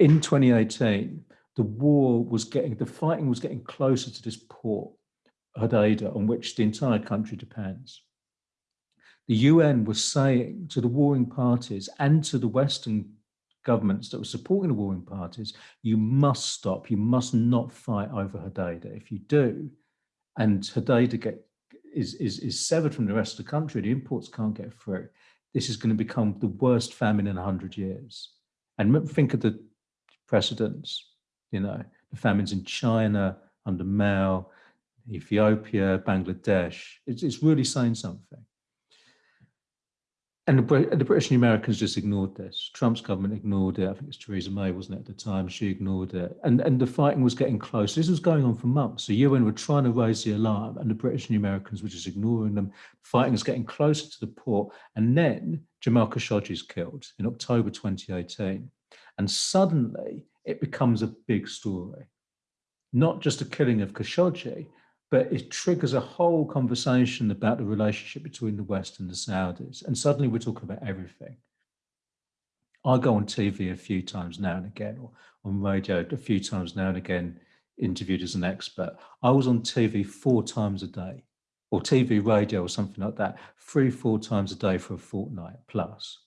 Speaker 1: in 2018, the war was getting, the fighting was getting closer to this port, Hodeida, on which the entire country depends. the UN was saying to the warring parties and to the Western governments that were supporting the warring parties, you must stop, you must not fight over Hodeidah. If you do, and Hodeidah get, is, is, is severed from the rest of the country, the imports can't get through, this is going to become the worst famine in 100 years. And think of the precedents, you know, the famines in China, under Mao, Ethiopia, Bangladesh. It's, it's really saying something. And the, the British and the Americans just ignored this. Trump's government ignored it. I think it's Theresa May, wasn't it, at the time? She ignored it. And, and the fighting was getting close. This was going on for months. The UN were trying to raise the alarm, and the British and the Americans were just ignoring them. Fighting was getting closer to the port. And then Jamal Khashoggi is killed in October 2018. And suddenly it becomes a big story. Not just a killing of Khashoggi, but it triggers a whole conversation about the relationship between the West and the Saudis. And suddenly we're talking about everything. I go on TV a few times now and again, or on radio a few times now and again, interviewed as an expert. I was on TV four times a day, or TV, radio, or something like that, three, four times a day for a fortnight plus.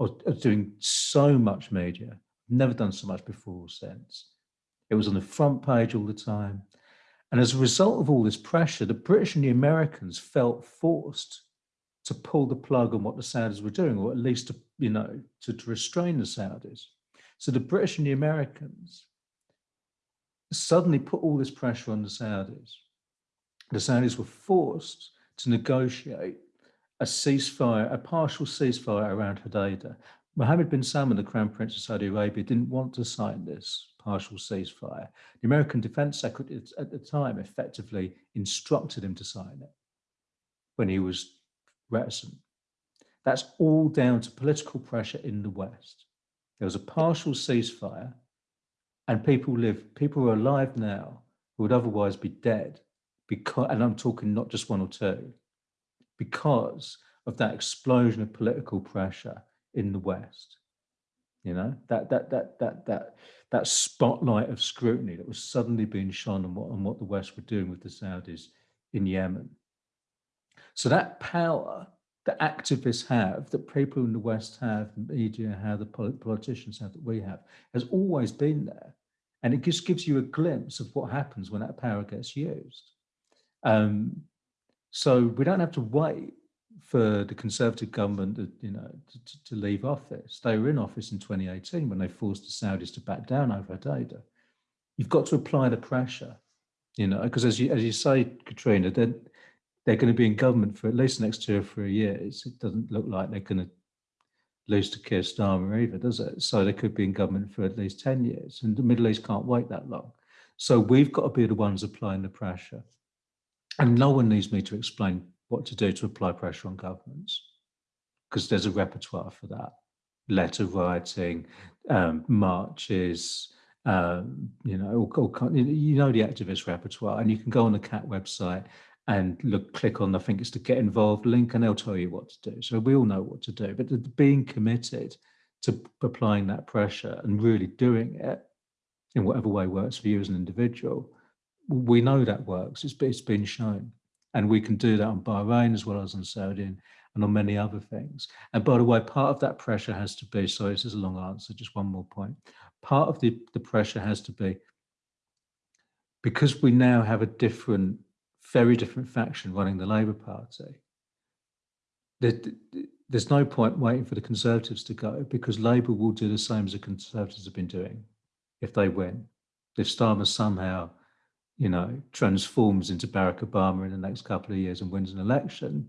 Speaker 1: Was doing so much media, never done so much before or since. It was on the front page all the time. And as a result of all this pressure, the British and the Americans felt forced to pull the plug on what the Saudis were doing, or at least to, you know, to, to restrain the Saudis. So the British and the Americans suddenly put all this pressure on the Saudis. The Saudis were forced to negotiate a ceasefire, a partial ceasefire around Hodeidah. Mohammed bin Salman, the Crown Prince of Saudi Arabia, didn't want to sign this partial ceasefire. The American Defense Secretary at the time effectively instructed him to sign it when he was reticent. That's all down to political pressure in the West. There was a partial ceasefire, and people live, people are alive now who would otherwise be dead because, and I'm talking not just one or two, because of that explosion of political pressure in the West. You know, that that that that that that spotlight of scrutiny that was suddenly being shone on what on what the West were doing with the Saudis in Yemen. So that power that activists have, that people in the West have, the media have, the politicians have, that we have, has always been there. And it just gives you a glimpse of what happens when that power gets used. Um, so we don't have to wait for the Conservative government, to, you know, to, to leave office. They were in office in 2018 when they forced the Saudis to back down over Hodeidah. You've got to apply the pressure, you know, because as you as you say, Katrina, they're they're going to be in government for at least the next two or three years. It doesn't look like they're going to lose to Keir Starmer either, does it? So they could be in government for at least 10 years, and the Middle East can't wait that long. So we've got to be the ones applying the pressure. And no one needs me to explain what to do to apply pressure on governments because there's a repertoire for that. Letter writing um, marches um, you know all, all, you know the activist repertoire and you can go on the CAAT website and look click on i think it's the get involved link and they'll tell you what to do. So we all know what to do but the, being committed to applying that pressure and really doing it in whatever way works for you as an individual we know that works it's, it's been shown and we can do that on Bahrain as well as on Saudi and, on many other things. And by the way, part of that pressure has to be, sorry, this is a long answer, just one more point. Part of the, the pressure has to be because we now have a different, very different faction running the Labour Party, there, there's no point waiting for the Conservatives to go because Labour will do the same as the Conservatives have been doing if they win. If Starmer somehow you know, transforms into Barack Obama in the next couple of years and wins an election,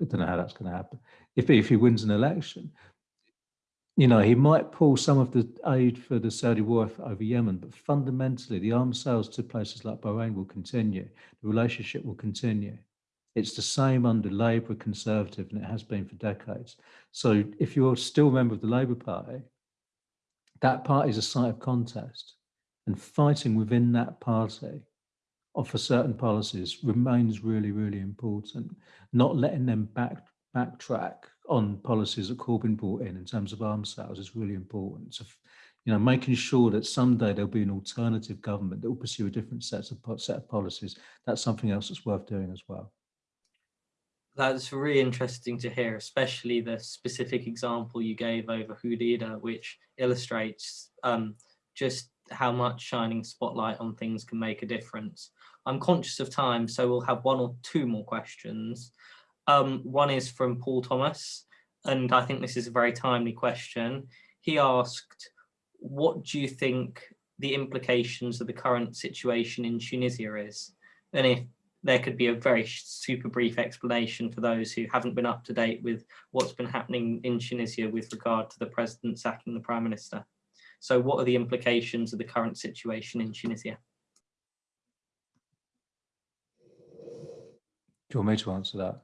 Speaker 1: I don't know how that's going to happen. If, if he wins an election, you know, he might pull some of the aid for the Saudi war over Yemen, but fundamentally, the arms sales to places like Bahrain will continue. The relationship will continue. It's the same under Labour, Conservative, and it has been for decades. So if you're still a member of the Labour Party, that party is a site of contest and fighting within that party or for certain policies remains really, really important. Not letting them back backtrack on policies that Corbyn brought in in terms of arms sales is really important. So, you know, making sure that someday there'll be an alternative government that will pursue a different set of set of policies. That's something else that's worth doing as well.
Speaker 2: That's really interesting to hear, especially the specific example you gave over Hodeidah, which illustrates um, just how much shining spotlight on things can make a difference. I'm conscious of time, so we'll have one or two more questions. Um, one is from Paul Thomas, and I think this is a very timely question. He asked, what do you think the implications of the current situation in Tunisia is? And if there could be a very super brief explanation for those who haven't been up to date with what's been happening in Tunisia with regard to the president sacking the prime minister. So what are the implications of the current situation in Tunisia?
Speaker 1: Do you want me to answer that?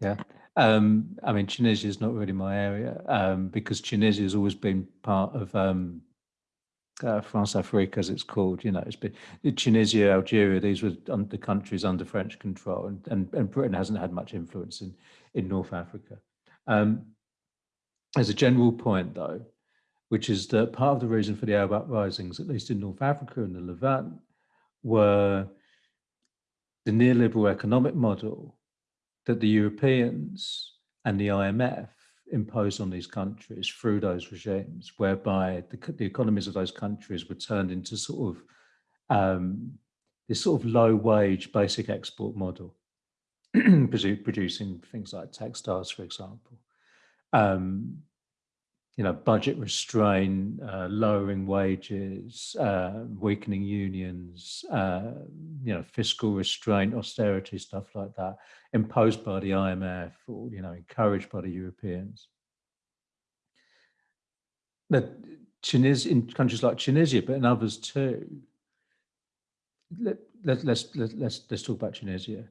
Speaker 1: Yeah, um, I mean, Tunisia is not really my area um, because Tunisia has always been part of um, uh, Françafrique, as it's called. You know, it's been Tunisia, Algeria. These were the countries under French control, and, and, and Britain hasn't had much influence in in North Africa. Um, as a general point, though, which is that part of the reason for the Arab uprisings, at least in North Africa and the Levant, were the neoliberal economic model that the Europeans and the IMF imposed on these countries through those regimes, whereby the, the economies of those countries were turned into sort of um, this sort of low wage basic export model, (clears throat) producing things like textiles, for example. Um, you know, budget restraint, uh, lowering wages, uh, weakening unions, uh, you know, fiscal restraint, austerity, stuff like that, imposed by the IMF or, you know, encouraged by the Europeans. But Tunisia, in countries like Tunisia, but in others too, let, let, let's, let, let's, let's talk about Tunisia.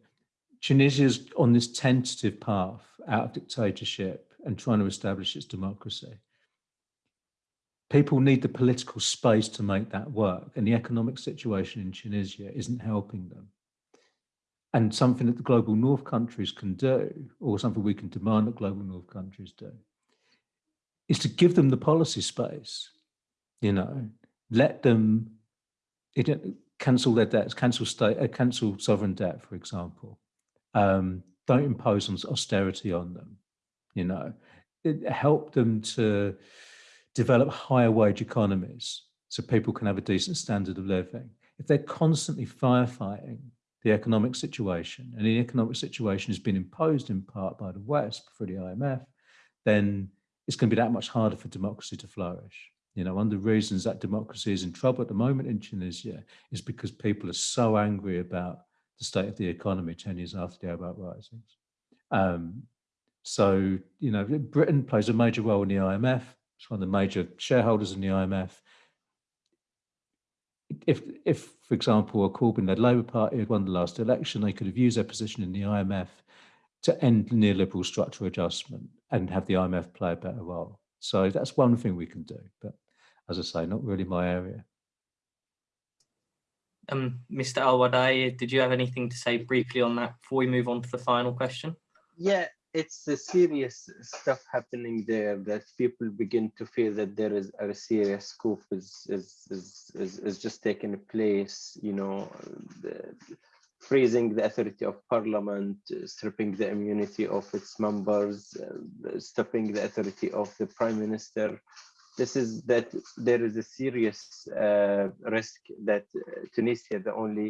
Speaker 1: Tunisia is on this tentative path out of dictatorship and trying to establish its democracy people need the political space to make that work and the economic situation in Tunisia isn't helping them. And something that the global north countries can do, or something we can demand that global north countries do, is to give them the policy space, you know, let them it, cancel their debts, cancel state, uh, cancel sovereign debt, for example. Um, don't impose on austerity on them, you know, it, help them to develop higher wage economies so people can have a decent standard of living. If they're constantly firefighting the economic situation, and the economic situation has been imposed in part by the West through the IMF, then it's going to be that much harder for democracy to flourish. You know, one of the reasons that democracy is in trouble at the moment in Tunisia is because people are so angry about the state of the economy 10 years after the Arab uprisings. Um, so, you know, Britain plays a major role in the IMF. It's one of the major shareholders in the IMF. If, if for example, a Corbyn-led Labour Party had won the last election, they could have used their position in the IMF to end neoliberal structural adjustment and have the IMF play a better role. So that's one thing we can do. But as I say, not really my area.
Speaker 2: Um, Mr. Al did you have anything to say briefly on that before we move on to the final question?
Speaker 3: Yeah, it's a serious stuff happening there that people begin to feel that there is a serious coup is is is is, is just taking place you know the, freezing the authority of parliament stripping the immunity of its members uh, stripping the authority of the prime minister. This is that there is a serious uh, risk that uh, tunisia the only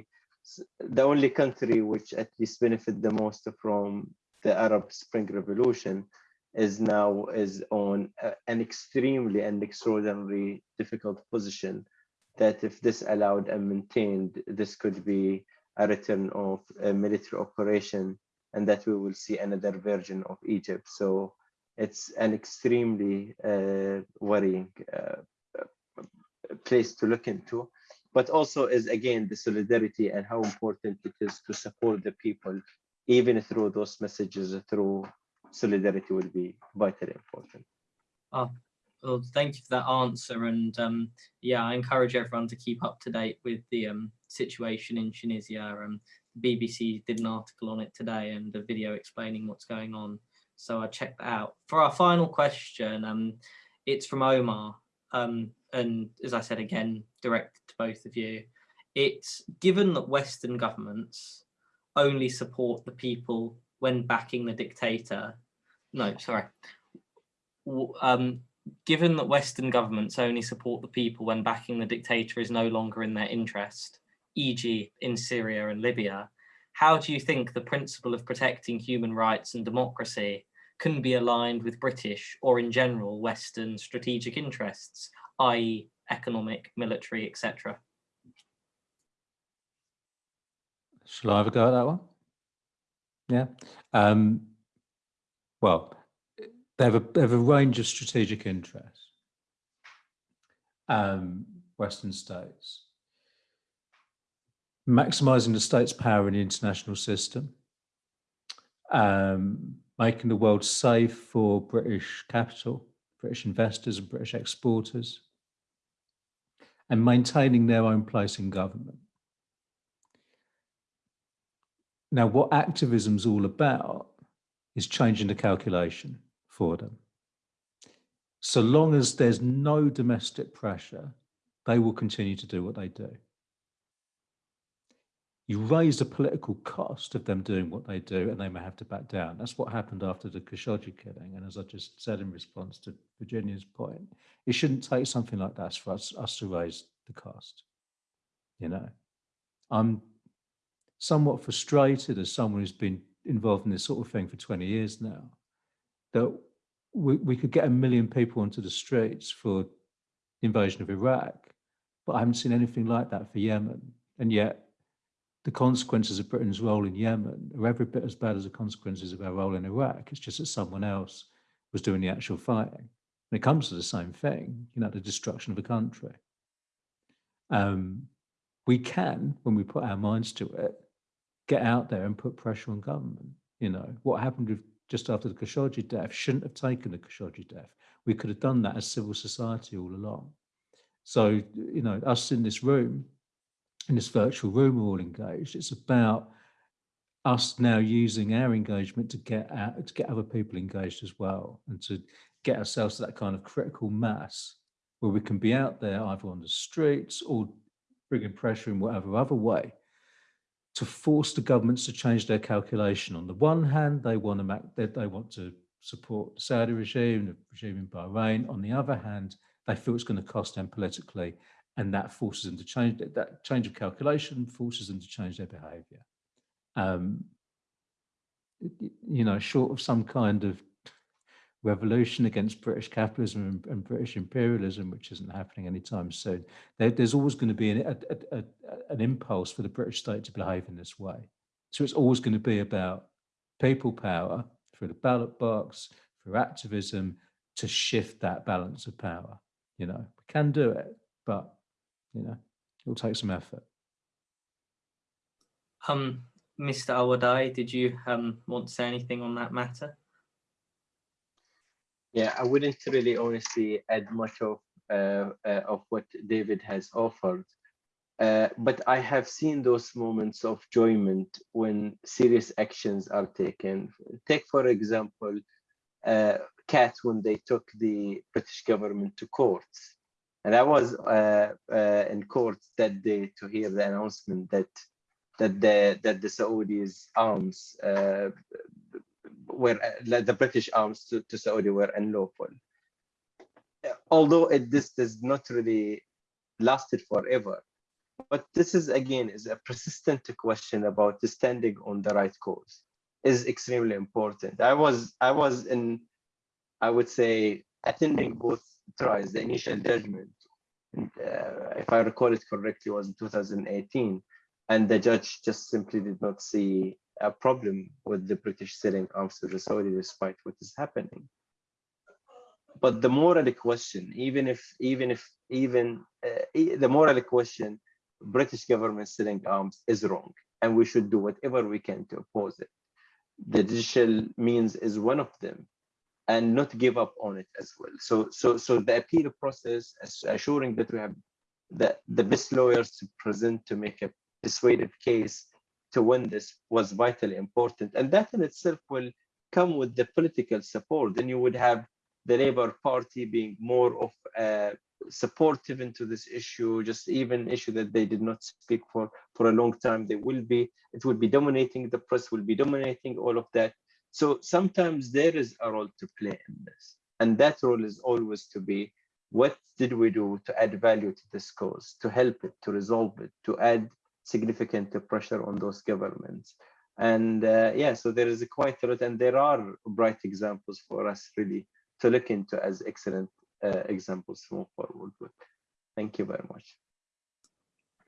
Speaker 3: the only country which at least benefit the most from the Arab Spring Revolution is now is on an extremely and extraordinarily difficult position that if this allowed and maintained, this could be a return of a military operation and that we will see another version of Egypt. So it's an extremely uh, worrying uh, place to look into, but also is again the solidarity and how important it is to support the people even through those messages through solidarity will be vitally important.
Speaker 2: Oh, well, thank you for that answer. And um, yeah, I encourage everyone to keep up to date with the um, situation in Tunisia. Um, BBC did an article on it today and a video explaining what's going on. So I checked that out. For our final question, um, it's from Omar. Um, and as I said again, directed to both of you. It's given that Western governments only support the people when backing the dictator. No, sorry. Um, given that Western governments only support the people when backing the dictator is no longer in their interest, e.g. in Syria and Libya, how do you think the principle of protecting human rights and democracy can be aligned with British or in general Western strategic interests, i.e. economic, military, etc.?
Speaker 1: Shall I have a go at that one? Yeah. Um, well, they have a they have a range of strategic interests. Um, Western states maximizing the state's power in the international system, um, making the world safe for British capital, British investors, and British exporters, and maintaining their own place in government. Now, what activism's all about is changing the calculation for them. So long as there's no domestic pressure, they will continue to do what they do. You raise the political cost of them doing what they do, and they may have to back down. That's what happened after the Khashoggi killing. And as I just said in response to Virginia's point, it shouldn't take something like that for us, us to raise the cost. You know, I'm somewhat frustrated as someone who's been involved in this sort of thing for 20 years now, that we, we could get a million people onto the streets for the invasion of Iraq, but I haven't seen anything like that for Yemen. And yet the consequences of Britain's role in Yemen are every bit as bad as the consequences of our role in Iraq. It's just that someone else was doing the actual fighting. And it comes to the same thing, you know, the destruction of a country. Um, we can, when we put our minds to it, get out there and put pressure on government. You know, what happened with just after the Khashoggi death shouldn't have taken the Khashoggi death. We could have done that as civil society all along. So, you know, us in this room, in this virtual room, we're all engaged. It's about us now using our engagement to get out, to get other people engaged as well, and to get ourselves to that kind of critical mass where we can be out there either on the streets or bringing pressure in whatever other way to force the governments to change their calculation. On the one hand, they want to make, they, they want to support the Saudi regime, the regime in Bahrain. On the other hand, they feel it's going to cost them politically, and that forces them to change that change of calculation forces them to change their behaviour. Um, you know, short of some kind of revolution against British capitalism and, and British imperialism, which isn't happening anytime soon, there, there's always going to be an, a, a, an impulse for the British state to behave in this way. So it's always going to be about people power through the ballot box, through activism, to shift that balance of power. You know, we can do it, but you know, it will take some effort.
Speaker 2: Um, Mr. Alwadai, did you um, want to say anything on that matter?
Speaker 3: Yeah, I wouldn't really honestly add much of uh, uh, of what David has offered. Uh, but I have seen those moments of enjoyment when serious actions are taken. Take, for example, uh, CAAT when they took the British government to courts. And I was uh, uh, in court that day to hear the announcement that that the that the Saudis arms uh, were like the British arms to, to Saudi were unlawful. Although it this does not really lasted forever, but this is again is a persistent question about standing on the right cause is extremely important. I was I was in I would say attending both trials, the initial judgment, uh, if I recall it correctly, was in 2018, and the judge just simply did not see a problem with the British selling arms to the Saudi despite what is happening. But the moral question, even if, even if, even uh, the moral question, British government selling arms is wrong, and we should do whatever we can to oppose it. The digital means is one of them, and not give up on it as well. So, so, so the appeal process, assuring that we have the, the best lawyers to present to make a persuasive case to win this was vitally important. And that in itself will come with the political support. Then you would have the Labour Party being more of a supportive into this issue, just even issue that they did not speak for for a long time. They will be, it will be dominating, the press will be dominating all of that. So sometimes there is a role to play in this. And that role is always to be, what did we do to add value to this cause, to help it, to resolve it, to add significant pressure on those governments? And uh, yeah, so there is a quite a lot, and there are bright examples for us really to look into as excellent uh, examples to move forward with. Thank you very much.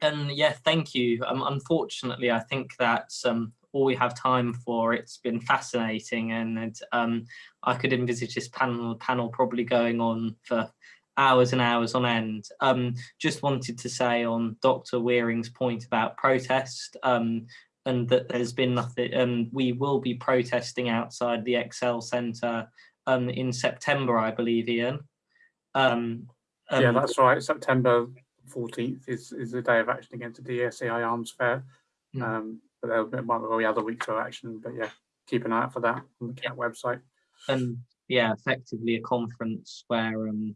Speaker 2: And yeah, thank you. Um, unfortunately, I think that's um, all we have time for. It's been fascinating, and um, I could envisage this panel panel probably going on for hours and hours on end. Um, just wanted to say on Dr. Wearing's point about protest, um, and that there's been nothing. Um, we will be protesting outside the ExCeL Centre um, in September, I believe, Ian. Um,
Speaker 6: Yeah,
Speaker 2: um,
Speaker 6: that's right. September fourteenth is, is the day of action against the DSEI Arms Fair.
Speaker 2: Mm.
Speaker 6: Um, but there might be other weeks of action, but yeah, keep an eye out for that on the CAAT website.
Speaker 2: and yeah, effectively a conference where um,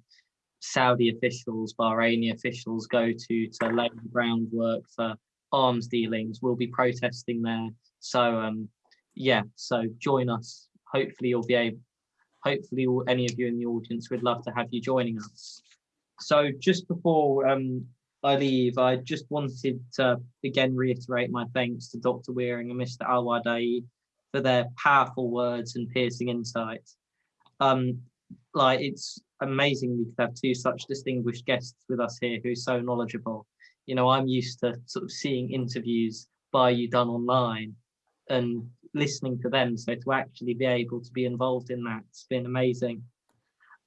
Speaker 2: Saudi officials, Bahraini officials go to to lay the groundwork for arms dealings. We'll be protesting there. So um, yeah, so join us. Hopefully you'll be able. Hopefully, all, any of you in the audience would love to have you joining us. So just before um, I leave, I just wanted to again reiterate my thanks to Dr. Wearing and Mr. Alwadai for their powerful words and piercing insights. Um, like it's amazing we could have two such distinguished guests with us here who are so knowledgeable. You know, I'm used to sort of seeing interviews by you done online and listening to them. So to actually be able to be involved in that, it's been amazing.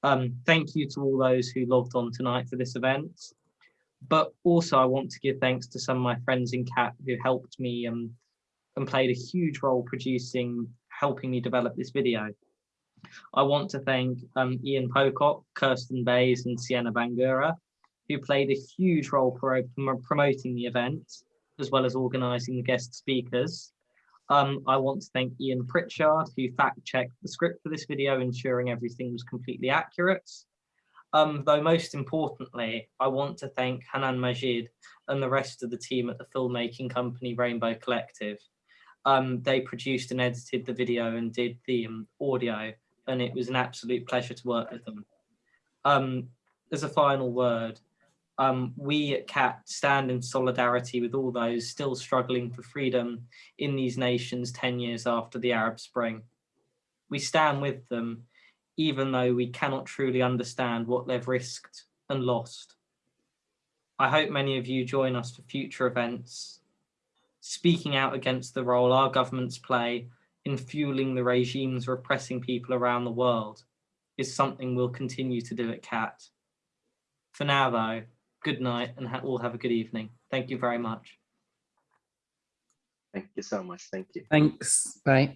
Speaker 2: Um, thank you to all those who logged on tonight for this event. But also I want to give thanks to some of my friends in CAAT who helped me um, and played a huge role producing, helping me develop this video. I want to thank um, Ian Pocock, Kirsten Bays and Sienna Bangura, who played a huge role pro prom- promoting the event, as well as organising the guest speakers. Um, I want to thank Ian Pritchard, who fact-checked the script for this video, ensuring everything was completely accurate. Um, though most importantly, I want to thank Hanan Majid and the rest of the team at the filmmaking company Rainbow Collective. Um, they produced and edited the video and did the um, audio, and it was an absolute pleasure to work with them. Um, as a final word, um, we at CAAT stand in solidarity with all those still struggling for freedom in these nations 10 years after the Arab Spring. We stand with them, even though we cannot truly understand what they've risked and lost. I hope many of you join us for future events, speaking out against the role our governments play in fueling the regimes repressing people around the world is something we'll continue to do at CAAT. For now, though, good night and ha- all have a good evening. Thank you very much.
Speaker 3: Thank you so much. Thank you.
Speaker 7: Thanks. Bye.